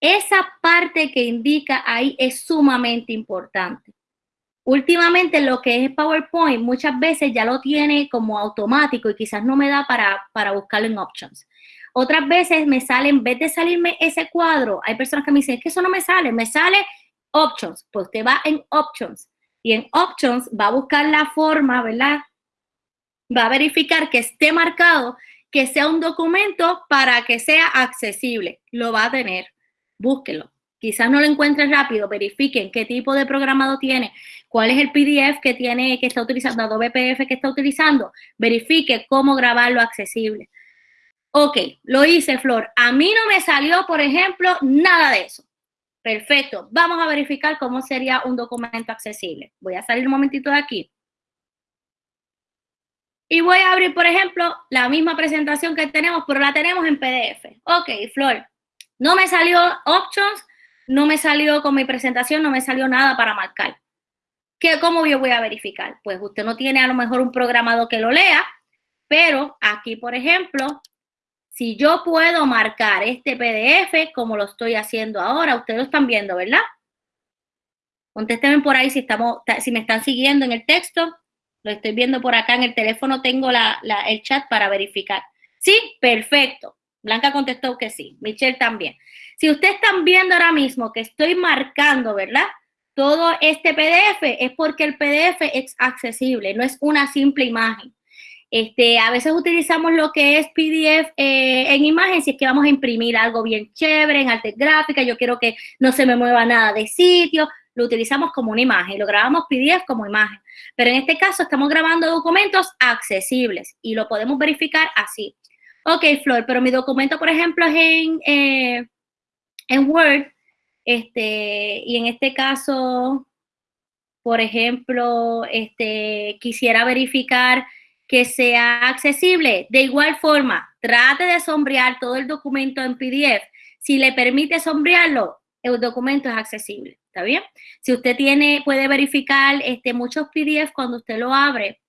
Speaker 1: Esa parte que indica ahí es sumamente importante. Últimamente lo que es PowerPoint muchas veces ya lo tiene como automático y quizás no me da para, para buscarlo en Options. Otras veces me sale, en vez de salirme ese cuadro, hay personas que me dicen, que eso no me sale, me sale Options. Pues usted va en Options y en Options va a buscar la forma, ¿verdad? Va a verificar que esté marcado, que sea un documento para que sea accesible. Lo va a tener. Búsquelo. Quizás no lo encuentren rápido, verifiquen qué tipo de programado tiene, cuál es el PDF que tiene, que está utilizando, Adobe PDF que está utilizando, verifique cómo grabarlo accesible. Ok, lo hice, Flor. A mí no me salió, por ejemplo, nada de eso. Perfecto. Vamos a verificar cómo sería un documento accesible. Voy a salir un momentito de aquí. Y voy a abrir, por ejemplo, la misma presentación que tenemos, pero la tenemos en PDF. Ok, Flor. No me salió Options, no me salió con mi presentación, no me salió nada para marcar. ¿Qué, ¿Cómo yo voy a verificar? Pues usted no tiene a lo mejor un programado que lo lea, pero aquí, por ejemplo, si yo puedo marcar este PDF como lo estoy haciendo ahora, ustedes lo están viendo, ¿verdad? Contéstenme por ahí si, estamos, si me están siguiendo en el texto. Lo estoy viendo por acá en el teléfono, tengo el chat para verificar. Sí, perfecto. Blanca contestó que sí, Michelle también. Si ustedes están viendo ahora mismo que estoy marcando, ¿verdad? Todo este PDF es porque el PDF es accesible, no es una simple imagen. Este, a veces utilizamos lo que es PDF eh, en imagen si es que vamos a imprimir algo bien chévere en arte gráfica, yo quiero que no se me mueva nada de sitio, lo utilizamos como una imagen, lo grabamos PDF como imagen. Pero en este caso estamos grabando documentos accesibles y lo podemos verificar así. Ok, Flor, pero mi documento, por ejemplo, es en, eh, en Word, este, y en este caso, por ejemplo, este, quisiera verificar que sea accesible. De igual forma, trate de sombrear todo el documento en PDF. Si le permite sombrearlo, el documento es accesible, ¿está bien? Si usted tiene, puede verificar este, muchos PDF cuando usted lo abre,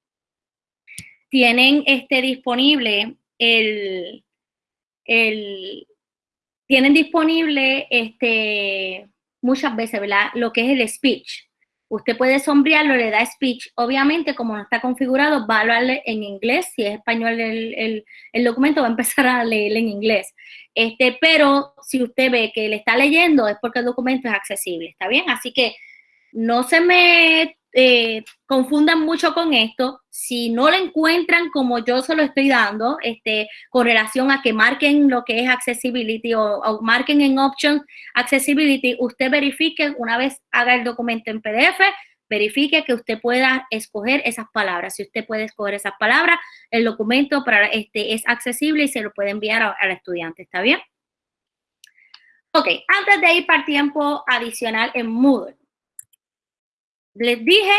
Speaker 1: tienen este, disponible el, el, tienen disponible este, muchas veces, ¿verdad? Lo que es el speech. Usted puede sombrearlo, le da speech. Obviamente, como no está configurado, va a hablarle en inglés. Si es español el, el, documento, va a empezar a leer en inglés. Este, pero si usted ve que le está leyendo, es porque el documento es accesible, ¿está bien? Así que no se me eh, confundan mucho con esto. Si no lo encuentran como yo se lo estoy dando, este, con relación a que marquen lo que es accessibility o, marquen en options accessibility, usted verifique una vez haga el documento en PDF, verifique que usted pueda escoger esas palabras. Si usted puede escoger esas palabras, el documento para este es accesible y se lo puede enviar al estudiante. ¿Está bien? Ok, antes de ir para tiempo adicional en Moodle, les dije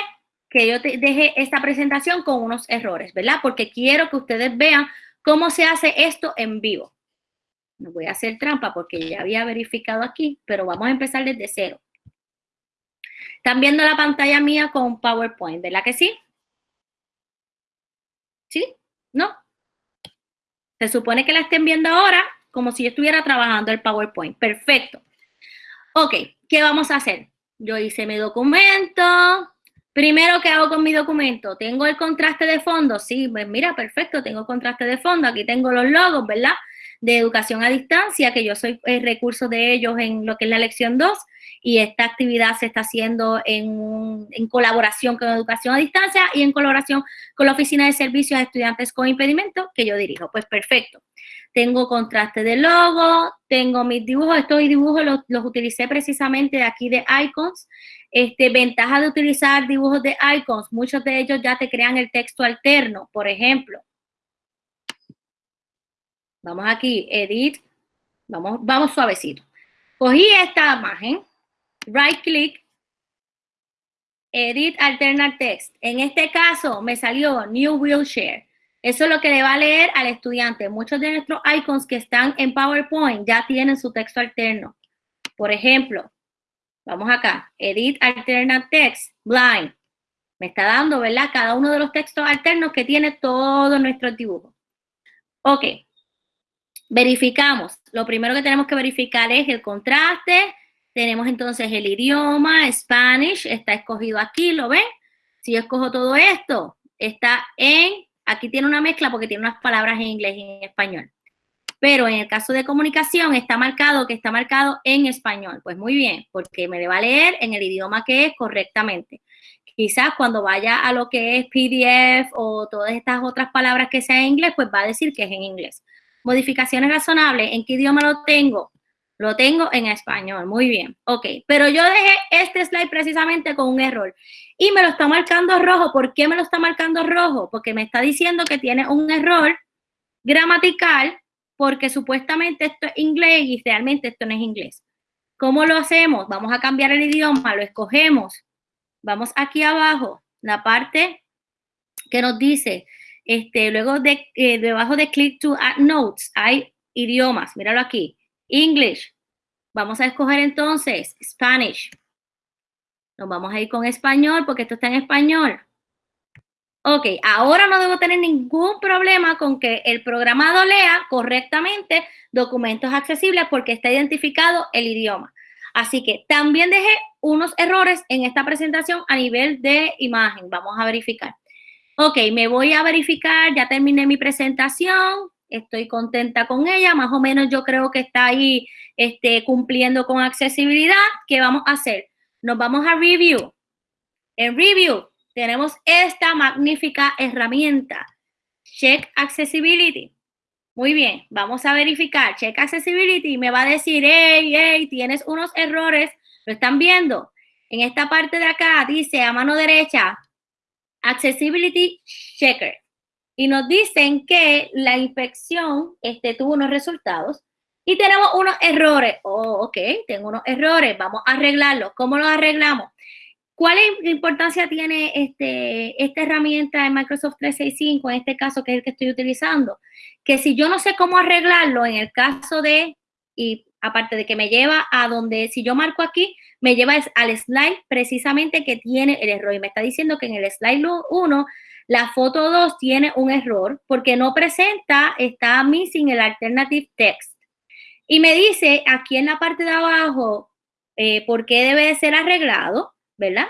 Speaker 1: que yo te deje esta presentación con unos errores, ¿verdad? Porque quiero que ustedes vean cómo se hace esto en vivo. No voy a hacer trampa porque ya había verificado aquí, pero vamos a empezar desde cero. Están viendo la pantalla mía con PowerPoint, ¿verdad que sí? ¿Sí? ¿No? Se supone que la estén viendo ahora como si yo estuviera trabajando el PowerPoint. Perfecto. Ok, ¿qué vamos a hacer? Yo hice mi documento. Primero, ¿qué hago con mi documento? ¿Tengo el contraste de fondo? Sí, pues mira, perfecto, tengo contraste de fondo. Aquí tengo los logos, ¿verdad? De educación a distancia, que yo soy el recurso de ellos en lo que es la lección 2 y esta actividad se está haciendo en, en, colaboración con Educación a Distancia y en colaboración con la Oficina de Servicios a Estudiantes con Impedimento que yo dirijo. Pues perfecto. Tengo contraste de logo, tengo mis dibujos, estos dibujos los, los utilicé precisamente de aquí de Icons. Este, ventaja de utilizar dibujos de Icons, muchos de ellos ya te crean el texto alterno, por ejemplo. Vamos aquí, edit, vamos, vamos suavecito. Cogí esta imagen, right click, edit alternate text. En este caso me salió new wheelchair. Eso es lo que le va a leer al estudiante. Muchos de nuestros icons que están en PowerPoint ya tienen su texto alterno. Por ejemplo, vamos acá, edit alternate text, blind. Me está dando, ¿verdad? Cada uno de los textos alternos que tiene todos nuestros dibujos. Ok, verificamos. Lo primero que tenemos que verificar es el contraste, tenemos entonces el idioma, Spanish, está escogido aquí, ¿lo ven? Si yo escojo todo esto, está en, aquí tiene una mezcla porque tiene unas palabras en inglés y en español. Pero en el caso de comunicación está marcado que está marcado en español. Pues muy bien, porque me va a leer en el idioma que es correctamente. Quizás cuando vaya a lo que es PDF o todas estas otras palabras que sean en inglés, pues va a decir que es en inglés. Modificaciones razonables, ¿en qué idioma lo tengo? Lo tengo en español, muy bien. Ok, pero yo dejé este slide precisamente con un error. Y me lo está marcando rojo. ¿Por qué me lo está marcando rojo? Porque me está diciendo que tiene un error gramatical porque supuestamente esto es inglés y realmente esto no es inglés. ¿Cómo lo hacemos? Vamos a cambiar el idioma, lo escogemos. Vamos aquí abajo, la parte que nos dice, este, luego de, eh, debajo de click to add notes, hay idiomas, míralo aquí. English. Vamos a escoger entonces Spanish. Nos vamos a ir con español porque esto está en español. Ok, ahora no debo tener ningún problema con que el programado lea correctamente documentos accesibles porque está identificado el idioma. Así que también dejé unos errores en esta presentación a nivel de imagen. Vamos a verificar. Ok, me voy a verificar, ya terminé mi presentación estoy contenta con ella, más o menos yo creo que está ahí este, cumpliendo con accesibilidad. ¿Qué vamos a hacer? Nos vamos a review. En review tenemos esta magnífica herramienta, Check Accessibility. Muy bien, vamos a verificar. Check Accessibility me va a decir, hey, hey, tienes unos errores. ¿Lo están viendo? En esta parte de acá dice a mano derecha, Accessibility Checker y nos dicen que la inspección este, tuvo unos resultados y tenemos unos errores. Oh, ok, tengo unos errores, vamos a arreglarlos. ¿Cómo los arreglamos? ¿Cuál importancia tiene este, esta herramienta de Microsoft 365, en este caso que es el que estoy utilizando? Que si yo no sé cómo arreglarlo, en el caso de, y aparte de que me lleva a donde, si yo marco aquí, me lleva al slide precisamente que tiene el error. Y me está diciendo que en el slide 1 la foto 2 tiene un error porque no presenta, está missing el alternative text. Y me dice aquí en la parte de abajo eh, por qué debe de ser arreglado, ¿verdad?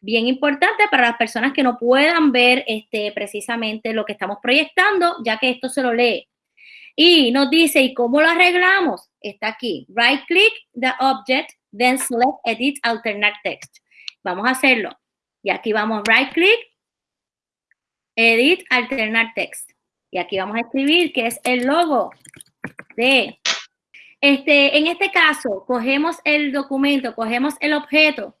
Speaker 1: Bien importante para las personas que no puedan ver este, precisamente lo que estamos proyectando, ya que esto se lo lee. Y nos dice, ¿y cómo lo arreglamos? Está aquí. Right click the object, then select edit alternate text. Vamos a hacerlo. Y aquí vamos right click, Edit, alternar text. Y aquí vamos a escribir que es el logo de... Este, en este caso, cogemos el documento, cogemos el objeto,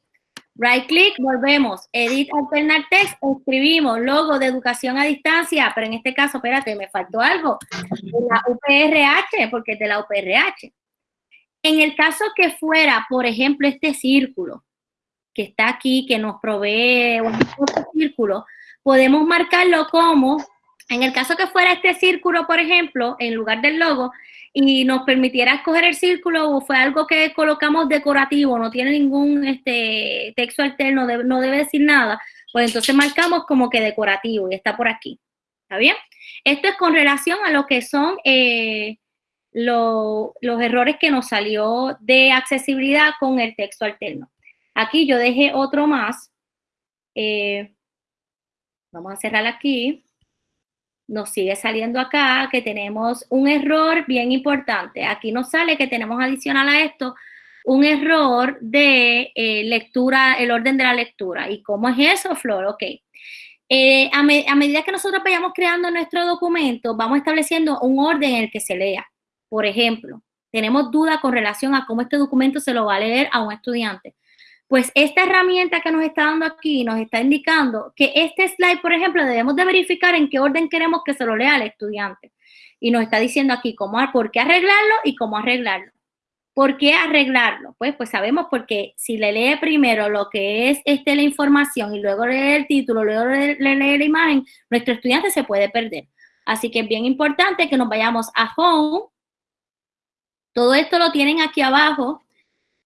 Speaker 1: right click, volvemos, edit, alternar text, escribimos logo de educación a distancia, pero en este caso, espérate, me faltó algo, de la UPRH, porque es de la UPRH. En el caso que fuera, por ejemplo, este círculo, que está aquí, que nos provee un círculo, podemos marcarlo como, en el caso que fuera este círculo, por ejemplo, en lugar del logo, y nos permitiera escoger el círculo o fue algo que colocamos decorativo, no tiene ningún este, texto alterno, no debe decir nada, pues entonces marcamos como que decorativo y está por aquí. ¿Está bien? Esto es con relación a lo que son eh, los errores que nos salió de accesibilidad con el texto alterno. Aquí yo dejé otro más. Eh, vamos a cerrar aquí nos sigue saliendo acá que tenemos un error bien importante. Aquí nos sale que tenemos adicional a esto un error de eh, lectura, el orden de la lectura. ¿Y cómo es eso, Flor? Ok. Eh, a, a, medida que nosotros vayamos creando nuestro documento, vamos estableciendo un orden en el que se lea. Por ejemplo, tenemos duda con relación a cómo este documento se lo va a leer a un estudiante. Pues esta herramienta que nos está dando aquí nos está indicando que este slide, por ejemplo, debemos de verificar en qué orden queremos que se lo lea al estudiante. Y nos está diciendo aquí cómo, por qué arreglarlo y cómo arreglarlo. ¿Por qué arreglarlo? Pues, pues sabemos porque si le lee primero lo que es este, la información y luego lee el título, luego le, lee la imagen, nuestro estudiante se puede perder. Así que es bien importante que nos vayamos a Home. Todo esto lo tienen aquí abajo,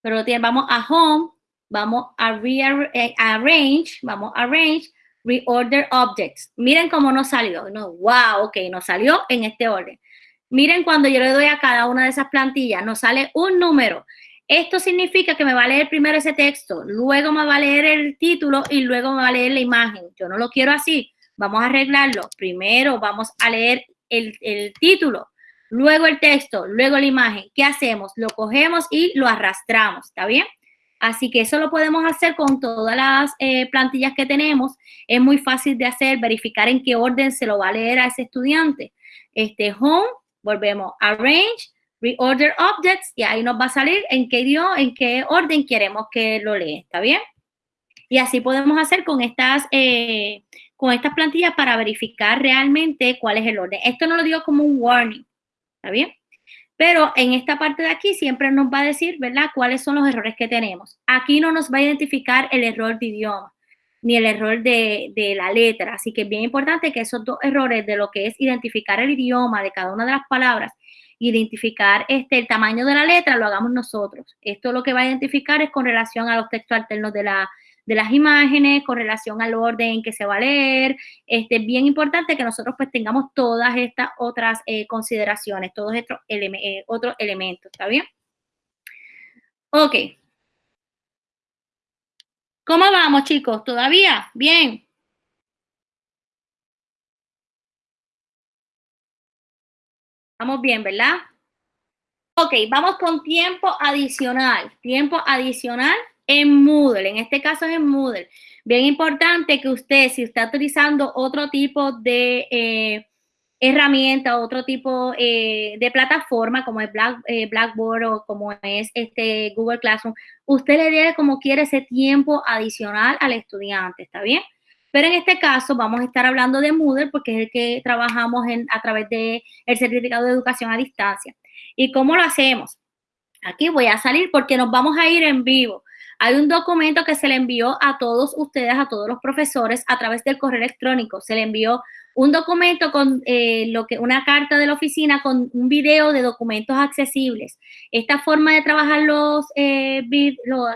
Speaker 1: pero vamos a Home, vamos a rearrange, vamos a arrange, reorder objects. Miren cómo nos salió. No, wow, ok, nos salió en este orden. Miren cuando yo le doy a cada una de esas plantillas, nos sale un número. Esto significa que me va a leer primero ese texto, luego me va a leer el título y luego me va a leer la imagen. Yo no lo quiero así. Vamos a arreglarlo. Primero vamos a leer el, el título, luego el texto, luego la imagen. ¿Qué hacemos? Lo cogemos y lo arrastramos. ¿Está bien? Así que eso lo podemos hacer con todas las eh, plantillas que tenemos. Es muy fácil de hacer, verificar en qué orden se lo va a leer a ese estudiante. Este home, volvemos arrange, reorder objects y ahí nos va a salir en qué idioma, en qué orden queremos que lo lea. ¿Está bien? Y así podemos hacer con estas, eh, con estas plantillas para verificar realmente cuál es el orden. Esto no lo digo como un warning. ¿Está bien? Pero en esta parte de aquí siempre nos va a decir, ¿verdad?, cuáles son los errores que tenemos. Aquí no nos va a identificar el error de idioma ni el error de, la letra. Así que es bien importante que esos dos errores de lo que es identificar el idioma de cada una de las palabras, identificar este, el tamaño de la letra, lo hagamos nosotros. Esto lo que va a identificar es con relación a los textos alternos de la, de las imágenes, con relación al orden que se va a leer. Este, es bien importante que nosotros pues tengamos todas estas otras eh, consideraciones, todos estos eh, otros elementos, ¿está bien? Ok. ¿Cómo vamos, chicos? ¿Todavía? Bien. Vamos bien, ¿verdad? Ok, vamos con tiempo adicional. Tiempo adicional en Moodle, en este caso es en Moodle. Bien importante que usted, si está utilizando otro tipo de eh, herramienta, otro tipo eh, de plataforma, como es eh, Blackboard o como es este Google Classroom, usted le dé como quiere ese tiempo adicional al estudiante, ¿está bien? Pero en este caso vamos a estar hablando de Moodle porque es el que trabajamos en, a través del el certificado de educación a distancia. ¿Y cómo lo hacemos? Aquí voy a salir porque nos vamos a ir en vivo. Hay un documento que se le envió a todos ustedes, a todos los profesores, a través del correo electrónico. Se le envió un documento con eh, lo que una carta de la oficina con un video de documentos accesibles. Esta forma de trabajar los, eh,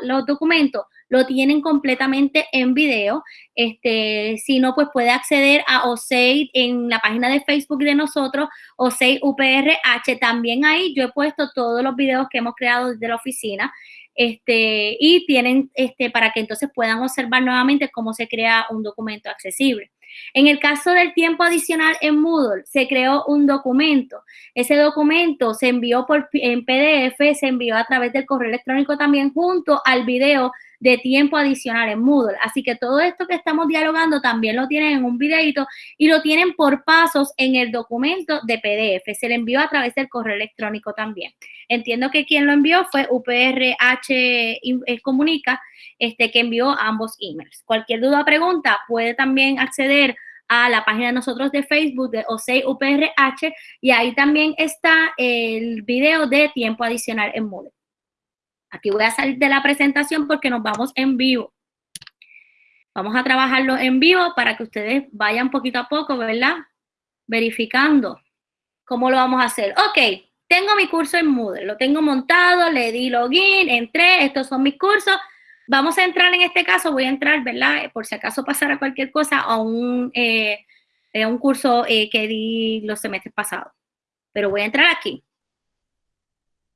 Speaker 1: los, documentos lo tienen completamente en video. Este, si no, pues puede acceder a OSEI en la página de Facebook de nosotros, OSEI UPRH. También ahí yo he puesto todos los videos que hemos creado desde la oficina este, y tienen este, para que entonces puedan observar nuevamente cómo se crea un documento accesible. En el caso del tiempo adicional en Moodle, se creó un documento. Ese documento se envió por, en PDF, se envió a través del correo electrónico también junto al video de tiempo adicional en Moodle. Así que todo esto que estamos dialogando también lo tienen en un videito y lo tienen por pasos en el documento de PDF. Se le envió a través del correo electrónico también. Entiendo que quien lo envió fue UPRH eh, Comunica, este, que envió ambos emails. Cualquier duda o pregunta puede también acceder a la página de nosotros de Facebook de OSEI UPRH y ahí también está el video de tiempo adicional en Moodle. Aquí voy a salir de la presentación porque nos vamos en vivo. Vamos a trabajarlo en vivo para que ustedes vayan poquito a poco, ¿verdad? Verificando cómo lo vamos a hacer. Ok, tengo mi curso en Moodle, lo tengo montado, le di login, entré, estos son mis cursos. Vamos a entrar en este caso, voy a entrar, ¿verdad? Por si acaso pasara cualquier cosa a un, eh, un curso eh, que di los semestres pasados. Pero voy a entrar aquí.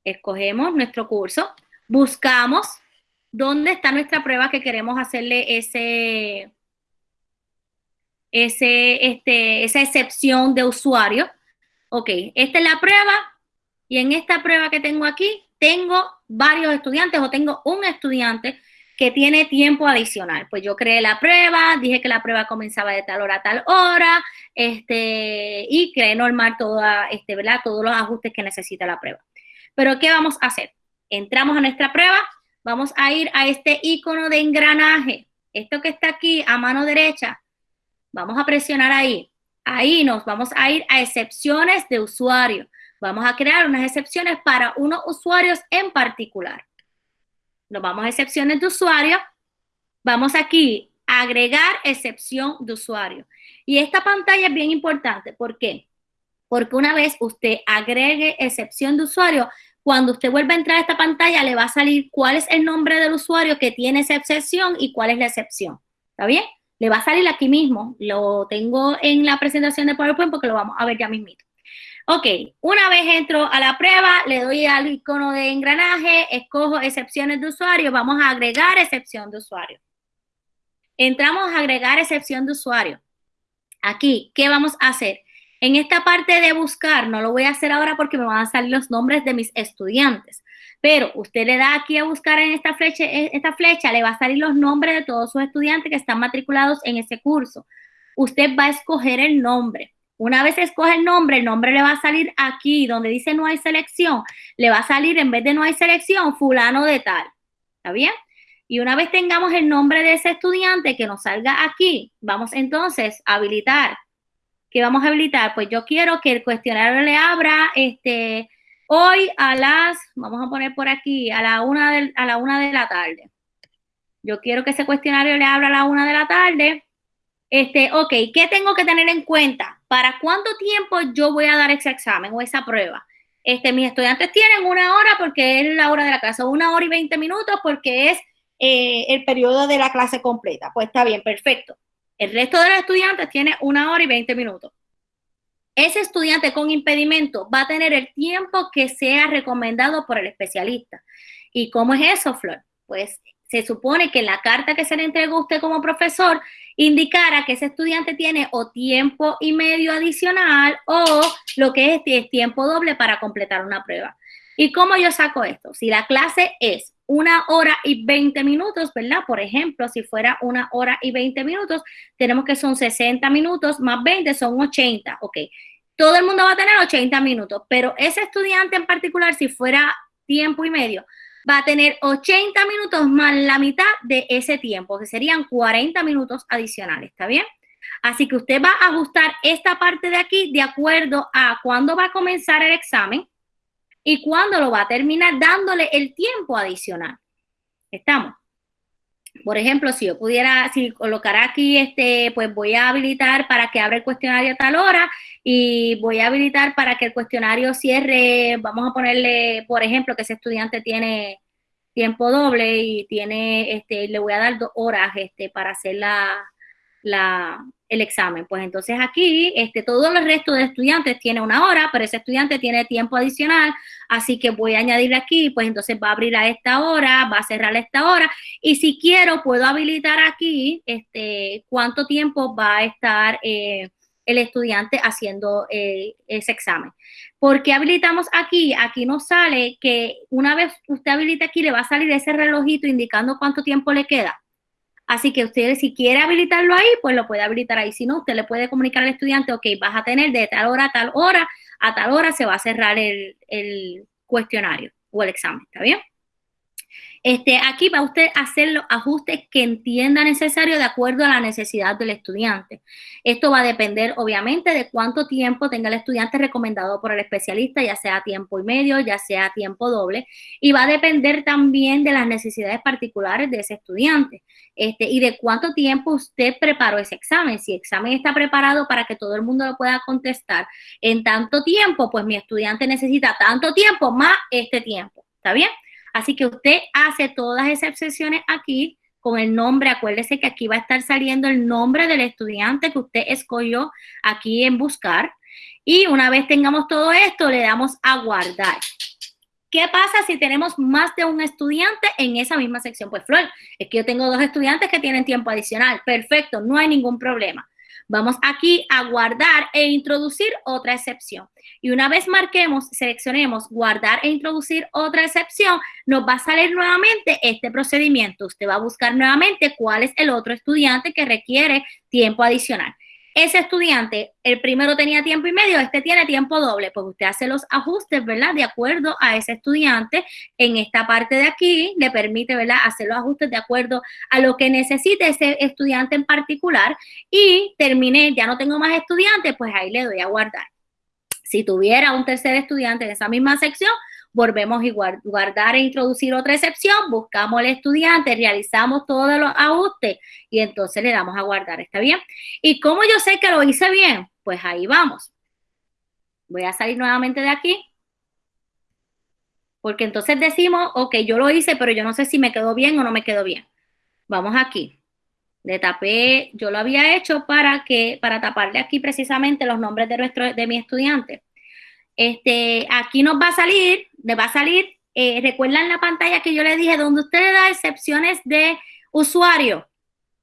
Speaker 1: Escogemos nuestro curso, buscamos dónde está nuestra prueba que queremos hacerle ese, ese, este, esa excepción de usuario. Ok, esta es la prueba y en esta prueba que tengo aquí tengo varios estudiantes o tengo un estudiante que tiene tiempo adicional. Pues yo creé la prueba, dije que la prueba comenzaba de tal hora a tal hora, este, y creé normal toda, este, ¿verdad? todos los ajustes que necesita la prueba. Pero ¿qué vamos a hacer? Entramos a nuestra prueba, vamos a ir a este icono de engranaje, esto que está aquí a mano derecha, vamos a presionar ahí. Ahí nos vamos a ir a excepciones de usuario. Vamos a crear unas excepciones para unos usuarios en particular. Nos vamos a excepciones de usuario. Vamos aquí a agregar excepción de usuario. Y esta pantalla es bien importante. ¿Por qué? Porque una vez usted agregue excepción de usuario, cuando usted vuelva a entrar a esta pantalla, le va a salir cuál es el nombre del usuario que tiene esa excepción y cuál es la excepción. ¿Está bien? Le va a salir aquí mismo. Lo tengo en la presentación de PowerPoint porque lo vamos a ver ya mismito. Ok, una vez entro a la prueba, le doy al icono de engranaje, escojo excepciones de usuario, vamos a agregar excepción de usuario. Entramos a agregar excepción de usuario. Aquí, ¿qué vamos a hacer? En esta parte de buscar, no lo voy a hacer ahora porque me van a salir los nombres de mis estudiantes, pero usted le da aquí a buscar en esta flecha, esta flecha, le va a salir los nombres de todos sus estudiantes que están matriculados en ese curso. Usted va a escoger el nombre. Una vez escoge el nombre, el nombre le va a salir aquí, donde dice no hay selección, le va a salir en vez de no hay selección, fulano de tal. ¿Está bien? Y una vez tengamos el nombre de ese estudiante que nos salga aquí, vamos entonces a habilitar que vamos a habilitar? Pues yo quiero que el cuestionario le abra este, hoy a las, vamos a poner por aquí, a la una de, a la una de la tarde. Yo quiero que ese cuestionario le abra a la una de la tarde. Este, ok, ¿qué tengo que tener en cuenta? ¿Para cuánto tiempo yo voy a dar ese examen o esa prueba? Este, mis estudiantes tienen una hora porque es la hora de la clase, una hora y veinte minutos porque es eh, el periodo de la clase completa. Pues está bien, perfecto. El resto de los estudiantes tiene una hora y 20 minutos. Ese estudiante con impedimento va a tener el tiempo que sea recomendado por el especialista. ¿Y cómo es eso, Flor? Pues se supone que en la carta que se le entregó a usted como profesor indicara que ese estudiante tiene o tiempo y medio adicional o lo que es, es tiempo doble para completar una prueba. ¿Y cómo yo saco esto? Si la clase es una hora y 20 minutos, ¿verdad? Por ejemplo, si fuera una hora y 20 minutos, tenemos que son 60 minutos más 20 son 80, ok. Todo el mundo va a tener 80 minutos, pero ese estudiante en particular, si fuera tiempo y medio, va a tener 80 minutos más la mitad de ese tiempo, que serían 40 minutos adicionales, ¿está bien? Así que usted va a ajustar esta parte de aquí de acuerdo a cuándo va a comenzar el examen, y cuándo lo va a terminar dándole el tiempo adicional. ¿Estamos? Por ejemplo, si yo pudiera, si colocar aquí, este, pues voy a habilitar para que abra el cuestionario a tal hora y voy a habilitar para que el cuestionario cierre, vamos a ponerle, por ejemplo, que ese estudiante tiene tiempo doble y tiene, este, le voy a dar dos horas, este, para hacer la, la, el examen. Pues entonces aquí, este, todo el resto de estudiantes tiene una hora, pero ese estudiante tiene tiempo adicional, así que voy a añadirle aquí, pues entonces va a abrir a esta hora, va a cerrar a esta hora, y si quiero, puedo habilitar aquí, este, cuánto tiempo va a estar eh, el estudiante haciendo eh, ese examen. ¿Por qué habilitamos aquí? Aquí nos sale que una vez usted habilita aquí, le va a salir ese relojito indicando cuánto tiempo le queda. Así que usted si quiere habilitarlo ahí, pues lo puede habilitar ahí. Si no, usted le puede comunicar al estudiante, ok, vas a tener de tal hora a tal hora, a tal hora se va a cerrar el, cuestionario o el examen, ¿está bien? Este, aquí va usted a hacer los ajustes que entienda necesario de acuerdo a la necesidad del estudiante. Esto va a depender, obviamente, de cuánto tiempo tenga el estudiante recomendado por el especialista, ya sea tiempo y medio, ya sea tiempo doble, y va a depender también de las necesidades particulares de ese estudiante este, y de cuánto tiempo usted preparó ese examen. Si el examen está preparado para que todo el mundo lo pueda contestar en tanto tiempo, pues mi estudiante necesita tanto tiempo más este tiempo. ¿Está bien? Así que usted hace todas esas excepciones aquí con el nombre. Acuérdese que aquí va a estar saliendo el nombre del estudiante que usted escogió aquí en buscar. Y una vez tengamos todo esto, le damos a guardar. ¿Qué pasa si tenemos más de un estudiante en esa misma sección? Pues Flor, es que yo tengo dos estudiantes que tienen tiempo adicional. Perfecto, no hay ningún problema. Vamos aquí a guardar e introducir otra excepción. Y una vez marquemos, seleccionemos guardar e introducir otra excepción, nos va a salir nuevamente este procedimiento. Usted va a buscar nuevamente cuál es el otro estudiante que requiere tiempo adicional ese estudiante, el primero tenía tiempo y medio, este tiene tiempo doble, pues usted hace los ajustes, ¿verdad? De acuerdo a ese estudiante, en esta parte de aquí le permite, ¿verdad? Hacer los ajustes de acuerdo a lo que necesite ese estudiante en particular y terminé, ya no tengo más estudiantes, pues ahí le doy a guardar. Si tuviera un tercer estudiante en esa misma sección, volvemos a guardar e introducir otra excepción, buscamos al estudiante, realizamos todos los ajustes y entonces le damos a guardar, ¿está bien? ¿Y cómo yo sé que lo hice bien? Pues ahí vamos. Voy a salir nuevamente de aquí. Porque entonces decimos, ok, yo lo hice, pero yo no sé si me quedó bien o no me quedó bien. Vamos aquí. Le tapé, yo lo había hecho para que, para taparle aquí precisamente los nombres de nuestro, de mi estudiante. Este, aquí nos va a salir, le va a salir, eh, recuerdan la pantalla que yo le dije, donde usted le da excepciones de usuario,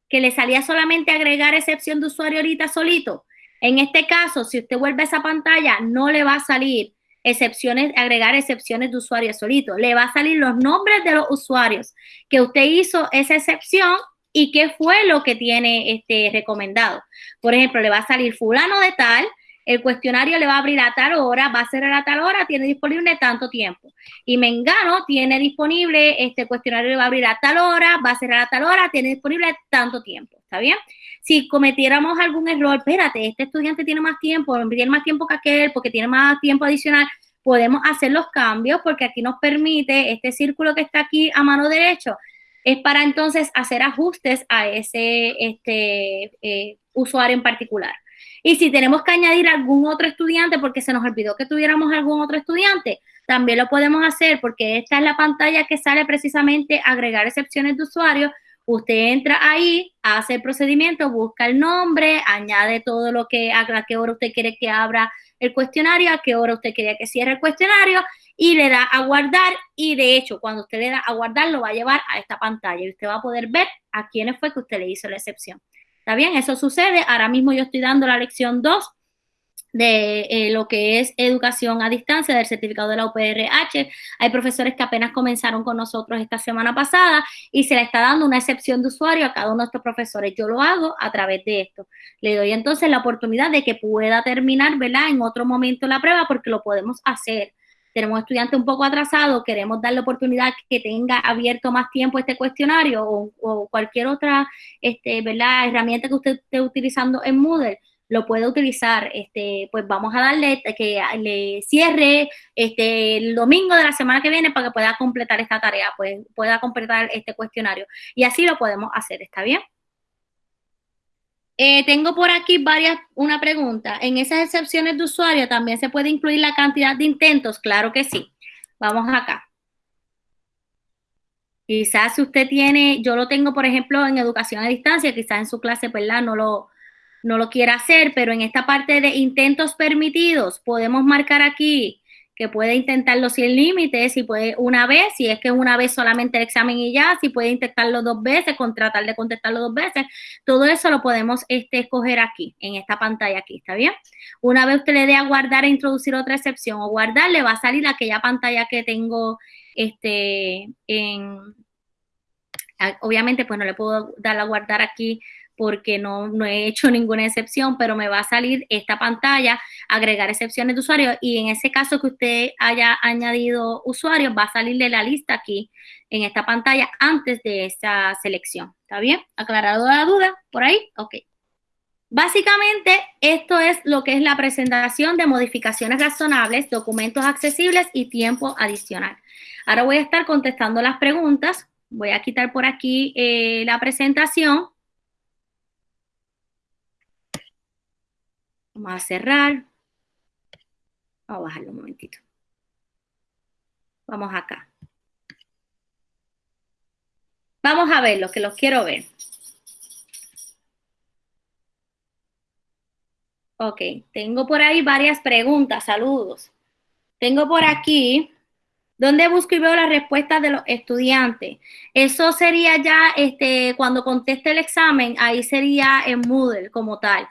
Speaker 1: que le salía solamente agregar excepción de usuario ahorita solito. En este caso, si usted vuelve a esa pantalla, no le va a salir excepciones, agregar excepciones de usuario solito. Le va a salir los nombres de los usuarios que usted hizo esa excepción y qué fue lo que tiene este recomendado. Por ejemplo, le va a salir fulano de tal, el cuestionario le va a abrir a tal hora, va a ser a tal hora, tiene disponible tanto tiempo. Y Mengano tiene disponible, este cuestionario le va a abrir a tal hora, va a ser a tal hora, tiene disponible tanto tiempo. ¿Está bien? Si cometiéramos algún error, espérate, este estudiante tiene más tiempo, tiene más tiempo que aquel, porque tiene más tiempo adicional, podemos hacer los cambios porque aquí nos permite, este círculo que está aquí a mano derecha, es para entonces hacer ajustes a ese este, eh, usuario en particular. Y si tenemos que añadir algún otro estudiante porque se nos olvidó que tuviéramos algún otro estudiante, también lo podemos hacer porque esta es la pantalla que sale precisamente agregar excepciones de usuario. Usted entra ahí, hace el procedimiento, busca el nombre, añade todo lo que, a qué hora usted quiere que abra el cuestionario, a qué hora usted quiere que cierre el cuestionario y le da a guardar y de hecho cuando usted le da a guardar lo va a llevar a esta pantalla y usted va a poder ver a quiénes fue que usted le hizo la excepción. ¿Está bien? Eso sucede. Ahora mismo yo estoy dando la lección 2 de eh, lo que es educación a distancia del certificado de la UPRH. Hay profesores que apenas comenzaron con nosotros esta semana pasada y se le está dando una excepción de usuario a cada uno de estos profesores. Yo lo hago a través de esto. Le doy entonces la oportunidad de que pueda terminar, ¿verdad? En otro momento la prueba porque lo podemos hacer tenemos estudiantes un poco atrasados, queremos darle oportunidad que tenga abierto más tiempo este cuestionario o, cualquier otra este, ¿verdad? herramienta que usted esté utilizando en Moodle, lo puede utilizar, este, pues vamos a darle que le cierre este, el domingo de la semana que viene para que pueda completar esta tarea, pues pueda completar este cuestionario. Y así lo podemos hacer, ¿está bien? Eh, tengo por aquí varias, una pregunta. ¿En esas excepciones de usuario también se puede incluir la cantidad de intentos? Claro que sí. Vamos acá. Quizás si usted tiene, yo lo tengo, por ejemplo, en educación a distancia, quizás en su clase, ¿verdad? No lo, no lo quiera hacer, pero en esta parte de intentos permitidos, podemos marcar aquí que puede intentarlo sin límites, si puede una vez, si es que una vez solamente el examen y ya, si puede intentarlo dos veces, con tratar de contestarlo dos veces, todo eso lo podemos este, escoger aquí, en esta pantalla aquí, ¿está bien? Una vez usted le dé a guardar e introducir otra excepción o guardar, le va a salir aquella pantalla que tengo este, en... Obviamente, pues no le puedo dar a guardar aquí porque no, no he hecho ninguna excepción, pero me va a salir esta pantalla, agregar excepciones de usuario y en ese caso que usted haya añadido usuarios, va a salirle la lista aquí en esta pantalla antes de esa selección. ¿Está bien? ¿Aclarado la duda por ahí? Ok. Básicamente, esto es lo que es la presentación de modificaciones razonables, documentos accesibles y tiempo adicional. Ahora voy a estar contestando las preguntas. Voy a quitar por aquí eh, la presentación. Vamos a cerrar. Vamos a bajarlo un momentito. Vamos acá. Vamos a ver lo que los quiero ver. Ok, tengo por ahí varias preguntas, saludos. Tengo por aquí, ¿dónde busco y veo las respuestas de los estudiantes? Eso sería ya, este, cuando conteste el examen, ahí sería en Moodle como tal.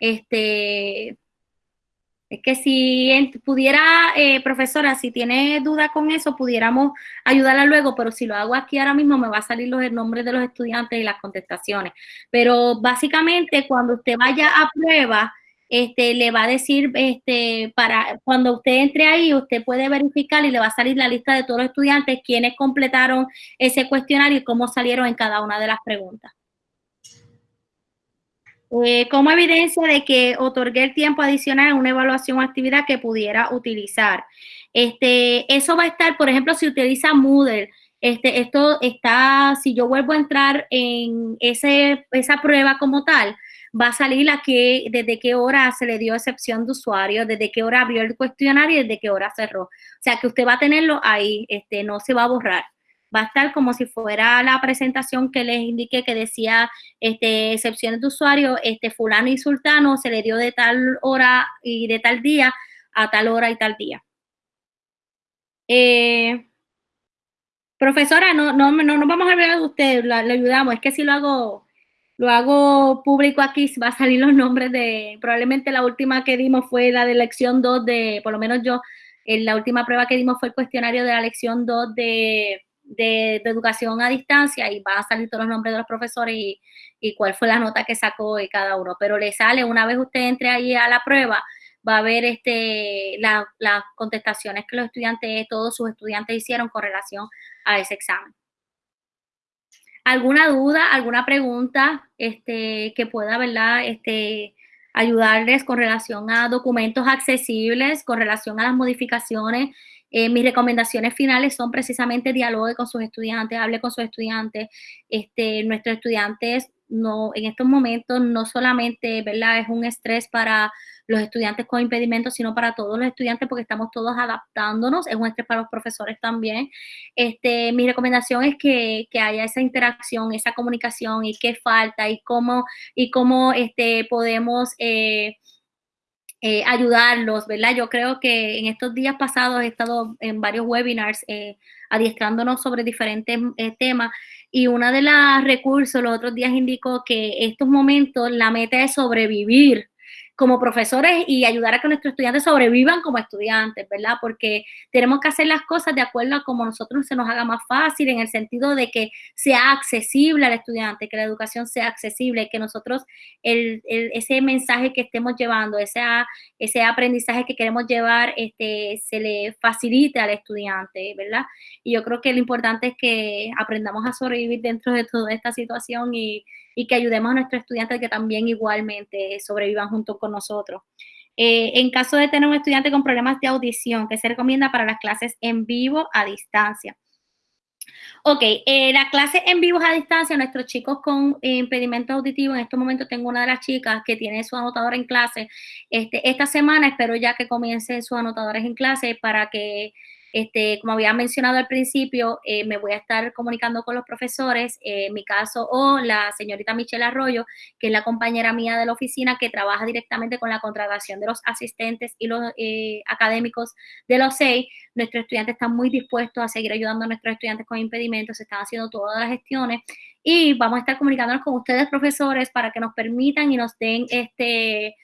Speaker 1: Este, es que si pudiera, eh, profesora, si tiene duda con eso, pudiéramos ayudarla luego, pero si lo hago aquí ahora mismo me va a salir los nombres de los estudiantes y las contestaciones. Pero básicamente cuando usted vaya a prueba, este, le va a decir, este, para cuando usted entre ahí, usted puede verificar y le va a salir la lista de todos los estudiantes, quienes completaron ese cuestionario y cómo salieron en cada una de las preguntas. Eh, como evidencia de que otorgué el tiempo adicional en una evaluación o actividad que pudiera utilizar. Este, eso va a estar, por ejemplo, si utiliza Moodle, este, esto está, si yo vuelvo a entrar en ese, esa prueba como tal, va a salir aquí desde qué hora se le dio excepción de usuario, desde qué hora abrió el cuestionario y desde qué hora cerró. O sea, que usted va a tenerlo ahí, este, no se va a borrar va a estar como si fuera la presentación que les indiqué que decía este, excepciones de usuario, este fulano y sultano se le dio de tal hora y de tal día a tal hora y tal día. Eh, profesora, no, no, no nos vamos a hablar de usted, le ayudamos, es que si lo hago, lo hago público aquí, va a salir los nombres de, probablemente la última que dimos fue la de lección 2 de, por lo menos yo, en la última prueba que dimos fue el cuestionario de la lección 2 de de, educación a distancia y van a salir todos los nombres de los profesores y, cuál fue la nota que sacó de cada uno. Pero le sale, una vez usted entre ahí a la prueba, va a ver este, las contestaciones que los estudiantes, todos sus estudiantes hicieron con relación a ese examen. ¿Alguna duda, alguna pregunta este, que pueda, verdad, este, ayudarles con relación a documentos accesibles, con relación a las modificaciones eh, mis recomendaciones finales son precisamente dialogue con sus estudiantes, hable con sus estudiantes. Este, nuestros estudiantes en estos momentos no solamente, ¿verdad? Es un estrés para los estudiantes con impedimentos, sino para todos los estudiantes porque estamos todos adaptándonos, es un estrés para los profesores también. Este, mi recomendación es que, que haya esa interacción, esa comunicación y qué falta y cómo, y cómo este, podemos... Eh, eh, ayudarlos, ¿verdad? Yo creo que en estos días pasados he estado en varios webinars eh, adiestrándonos sobre diferentes eh, temas y una de las recursos los otros días indicó que estos momentos la meta es sobrevivir como profesores y ayudar a que nuestros estudiantes sobrevivan como estudiantes, ¿verdad? Porque tenemos que hacer las cosas de acuerdo a como nosotros se nos haga más fácil, en el sentido de que sea accesible al estudiante, que la educación sea accesible, que nosotros el, ese mensaje que estemos llevando, ese, ese aprendizaje que queremos llevar, este, se le facilite al estudiante, ¿verdad? Y yo creo que lo importante es que aprendamos a sobrevivir dentro de toda esta situación y y que ayudemos a nuestros estudiantes que también igualmente sobrevivan junto con nosotros. Eh, en caso de tener un estudiante con problemas de audición, ¿qué se recomienda para las clases en vivo a distancia? Ok, eh, la clase en vivo a distancia, nuestros chicos con impedimento auditivo, en este momento tengo una de las chicas que tiene su anotadora en clase. Este, esta semana espero ya que comiencen sus anotadores en clase para que este, como había mencionado al principio, eh, me voy a estar comunicando con los profesores, eh, en mi caso, o la señorita Michelle Arroyo, que es la compañera mía de la oficina que trabaja directamente con la contratación de los asistentes y los eh, académicos de los seis. Nuestros estudiantes están muy dispuestos a seguir ayudando a nuestros estudiantes con impedimentos, se están haciendo todas las gestiones y vamos a estar comunicándonos con ustedes, profesores, para que nos permitan y nos den este,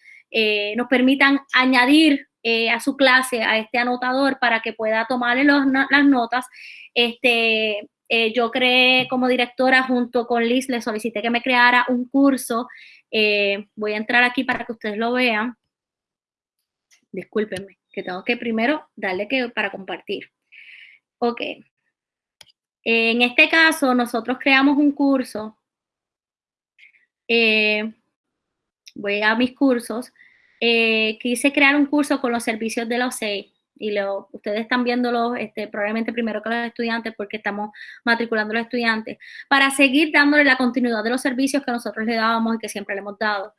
Speaker 1: nos permitan añadir eh, a su clase, a este anotador, para que pueda tomarle las notas este, eh, yo creé como directora junto con Liz, le solicité que me creara un curso. Eh, voy a entrar aquí para que ustedes lo vean. Discúlpenme, que tengo que primero darle que para compartir. Ok. En este caso, nosotros creamos un curso. Voy a mis cursos. Quise crear un curso con los servicios de la OCEI y lo, ustedes están viéndolo este, probablemente primero que los estudiantes porque estamos matriculando a los estudiantes, para seguir dándole la continuidad de los servicios que nosotros le dábamos y que siempre le hemos dado.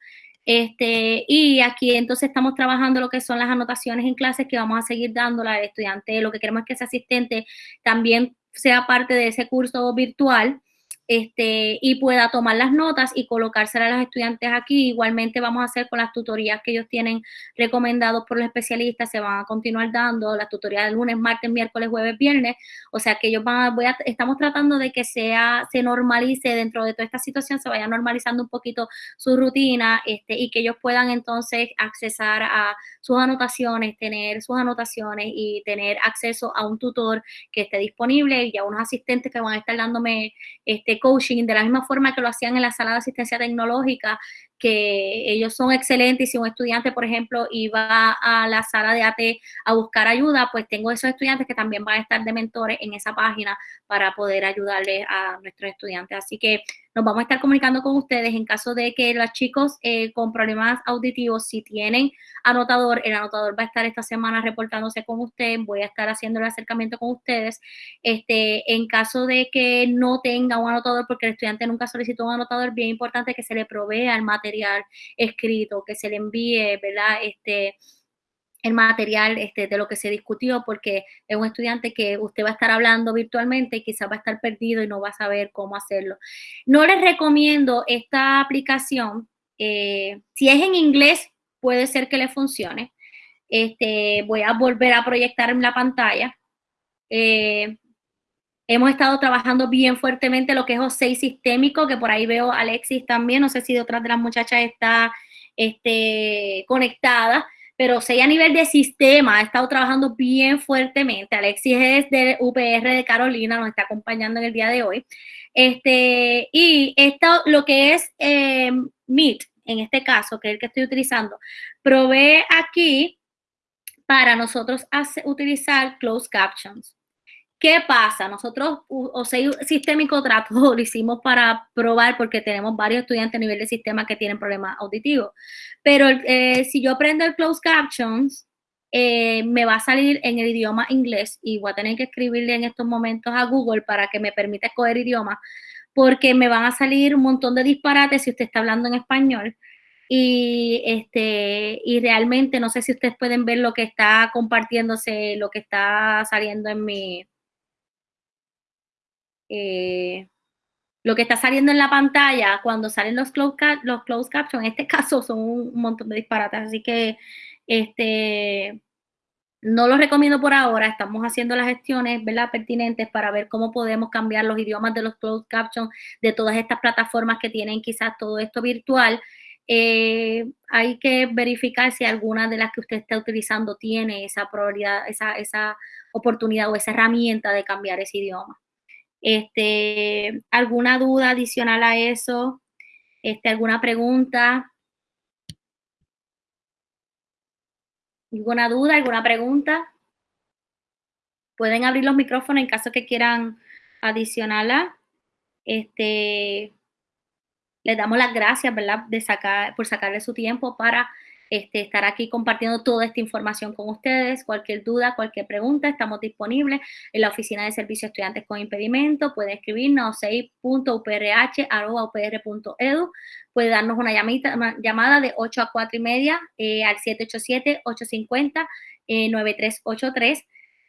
Speaker 1: Este, y aquí entonces estamos trabajando lo que son las anotaciones en clases que vamos a seguir dándole al estudiante. Lo que queremos es que ese asistente también sea parte de ese curso virtual este, y pueda tomar las notas y colocárselas a los estudiantes aquí. Igualmente vamos a hacer con las tutorías que ellos tienen recomendados por los especialistas, se van a continuar dando las tutorías de lunes, martes, miércoles, jueves, viernes, o sea que ellos van a, voy a, estamos tratando de que sea, se normalice dentro de toda esta situación, se vaya normalizando un poquito su rutina este, y que ellos puedan entonces accesar a sus anotaciones, tener sus anotaciones y tener acceso a un tutor que esté disponible y a unos asistentes que van a estar dándome este coaching de la misma forma que lo hacían en la sala de asistencia tecnológica, ellos son excelentes y si un estudiante, por ejemplo, iba a la sala de AT a buscar ayuda, pues tengo esos estudiantes que también van a estar de mentores en esa página para poder ayudarle a nuestros estudiantes. Así que nos vamos a estar comunicando con ustedes en caso de que los chicos eh, con problemas auditivos, si tienen anotador, el anotador va a estar esta semana reportándose con usted, voy a estar haciendo el acercamiento con ustedes. Este, en caso de que no tenga un anotador, porque el estudiante nunca solicitó un anotador, bien importante que se le provea el material escrito, que se le envíe, ¿verdad? Este, el material este, de lo que se discutió, porque es un estudiante que usted va a estar hablando virtualmente y quizás va a estar perdido y no va a saber cómo hacerlo. No les recomiendo esta aplicación. Eh, si es en inglés, puede ser que le funcione. Este, voy a volver a proyectar en la pantalla. Eh, hemos estado trabajando bien fuertemente lo que es OSEI sistémico, que por ahí veo a Alexis también, no sé si de otras de las muchachas está este, conectada pero sí a nivel de sistema ha estado trabajando bien fuertemente. Alexis es del UPR de Carolina, nos está acompañando en el día de hoy. Este, y esto, lo que es eh, Meet, en este caso, que es el que estoy utilizando, provee aquí para nosotros utilizar closed captions. ¿Qué pasa? Nosotros, o sea, sistémico trato, lo hicimos para probar porque tenemos varios estudiantes a nivel de sistema que tienen problemas auditivos. Pero eh, si yo prendo el closed captions, eh, me va a salir en el idioma inglés y voy a tener que escribirle en estos momentos a Google para que me permita escoger idioma, porque me van a salir un montón de disparates si usted está hablando en español. Y, este, y realmente no sé si ustedes pueden ver lo que está compartiéndose, lo que está saliendo en mi, eh, lo que está saliendo en la pantalla cuando salen los closed, los closed captions, en este caso son un montón de disparates, así que este, no lo recomiendo por ahora, estamos haciendo las gestiones ¿verdad? pertinentes para ver cómo podemos cambiar los idiomas de los closed captions de todas estas plataformas que tienen quizás todo esto virtual. Eh, hay que verificar si alguna de las que usted está utilizando tiene esa probabilidad, esa, esa oportunidad o esa herramienta de cambiar ese idioma. Este, ¿Alguna duda adicional a eso? Este, ¿Alguna pregunta? ¿Alguna duda? ¿Alguna pregunta? Pueden abrir los micrófonos en caso que quieran adicionarla. Este, les damos las gracias, ¿verdad? Por sacarle su tiempo para este, estar aquí compartiendo toda esta información con ustedes. Cualquier duda, cualquier pregunta, estamos disponibles en la Oficina de Servicios Estudiantes con Impedimento. Puede escribirnos a 6.uprh.upr.edu. Puede darnos una llamada de 8 a 4 y media eh, al 787-850-9383. Eh,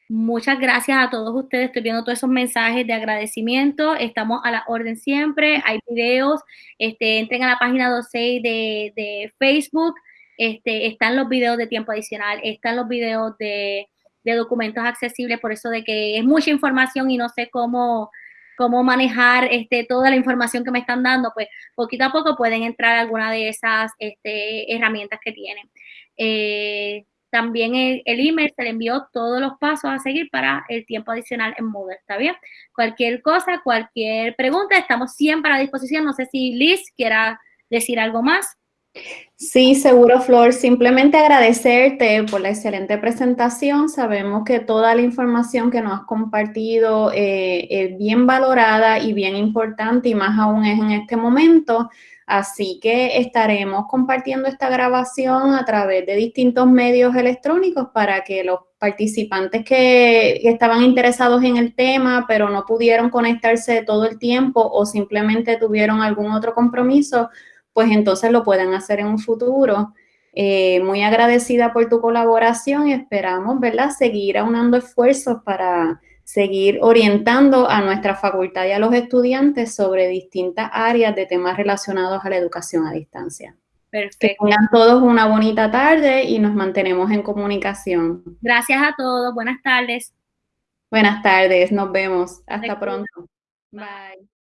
Speaker 1: Muchas gracias a todos ustedes. Estoy viendo todos esos mensajes de agradecimiento. Estamos a la orden siempre. Hay videos. Este, entren a la página 26 de, de Facebook. Este, están los videos de tiempo adicional, están los videos de, documentos accesibles, por eso de que es mucha información y no sé cómo, cómo manejar este, toda la información que me están dando, pues poquito a poco pueden entrar alguna de esas este, herramientas que tienen. Eh, también el, el, email se le envió todos los pasos a seguir para el tiempo adicional en Moodle, ¿está bien? Cualquier cosa, cualquier pregunta, estamos siempre a disposición. No sé si Liz quiera decir algo más.
Speaker 2: Sí, seguro, Flor. Simplemente agradecerte por la excelente presentación. Sabemos que toda la información que nos has compartido eh, es bien valorada y bien importante y más aún es en este momento. Así que estaremos compartiendo esta grabación a través de distintos medios electrónicos para que los participantes que, que, estaban interesados en el tema, pero no pudieron conectarse todo el tiempo o simplemente tuvieron algún otro compromiso, pues entonces lo pueden hacer en un futuro. Eh, muy agradecida por tu colaboración y esperamos, ¿verdad?, seguir aunando esfuerzos para seguir orientando a nuestra facultad y a los estudiantes sobre distintas áreas de temas relacionados a la educación a distancia. Perfecto. Que tengan todos una bonita tarde y nos mantenemos en comunicación.
Speaker 1: Gracias a todos. Buenas tardes.
Speaker 2: Buenas tardes. Nos vemos. Hasta pronto. Bye.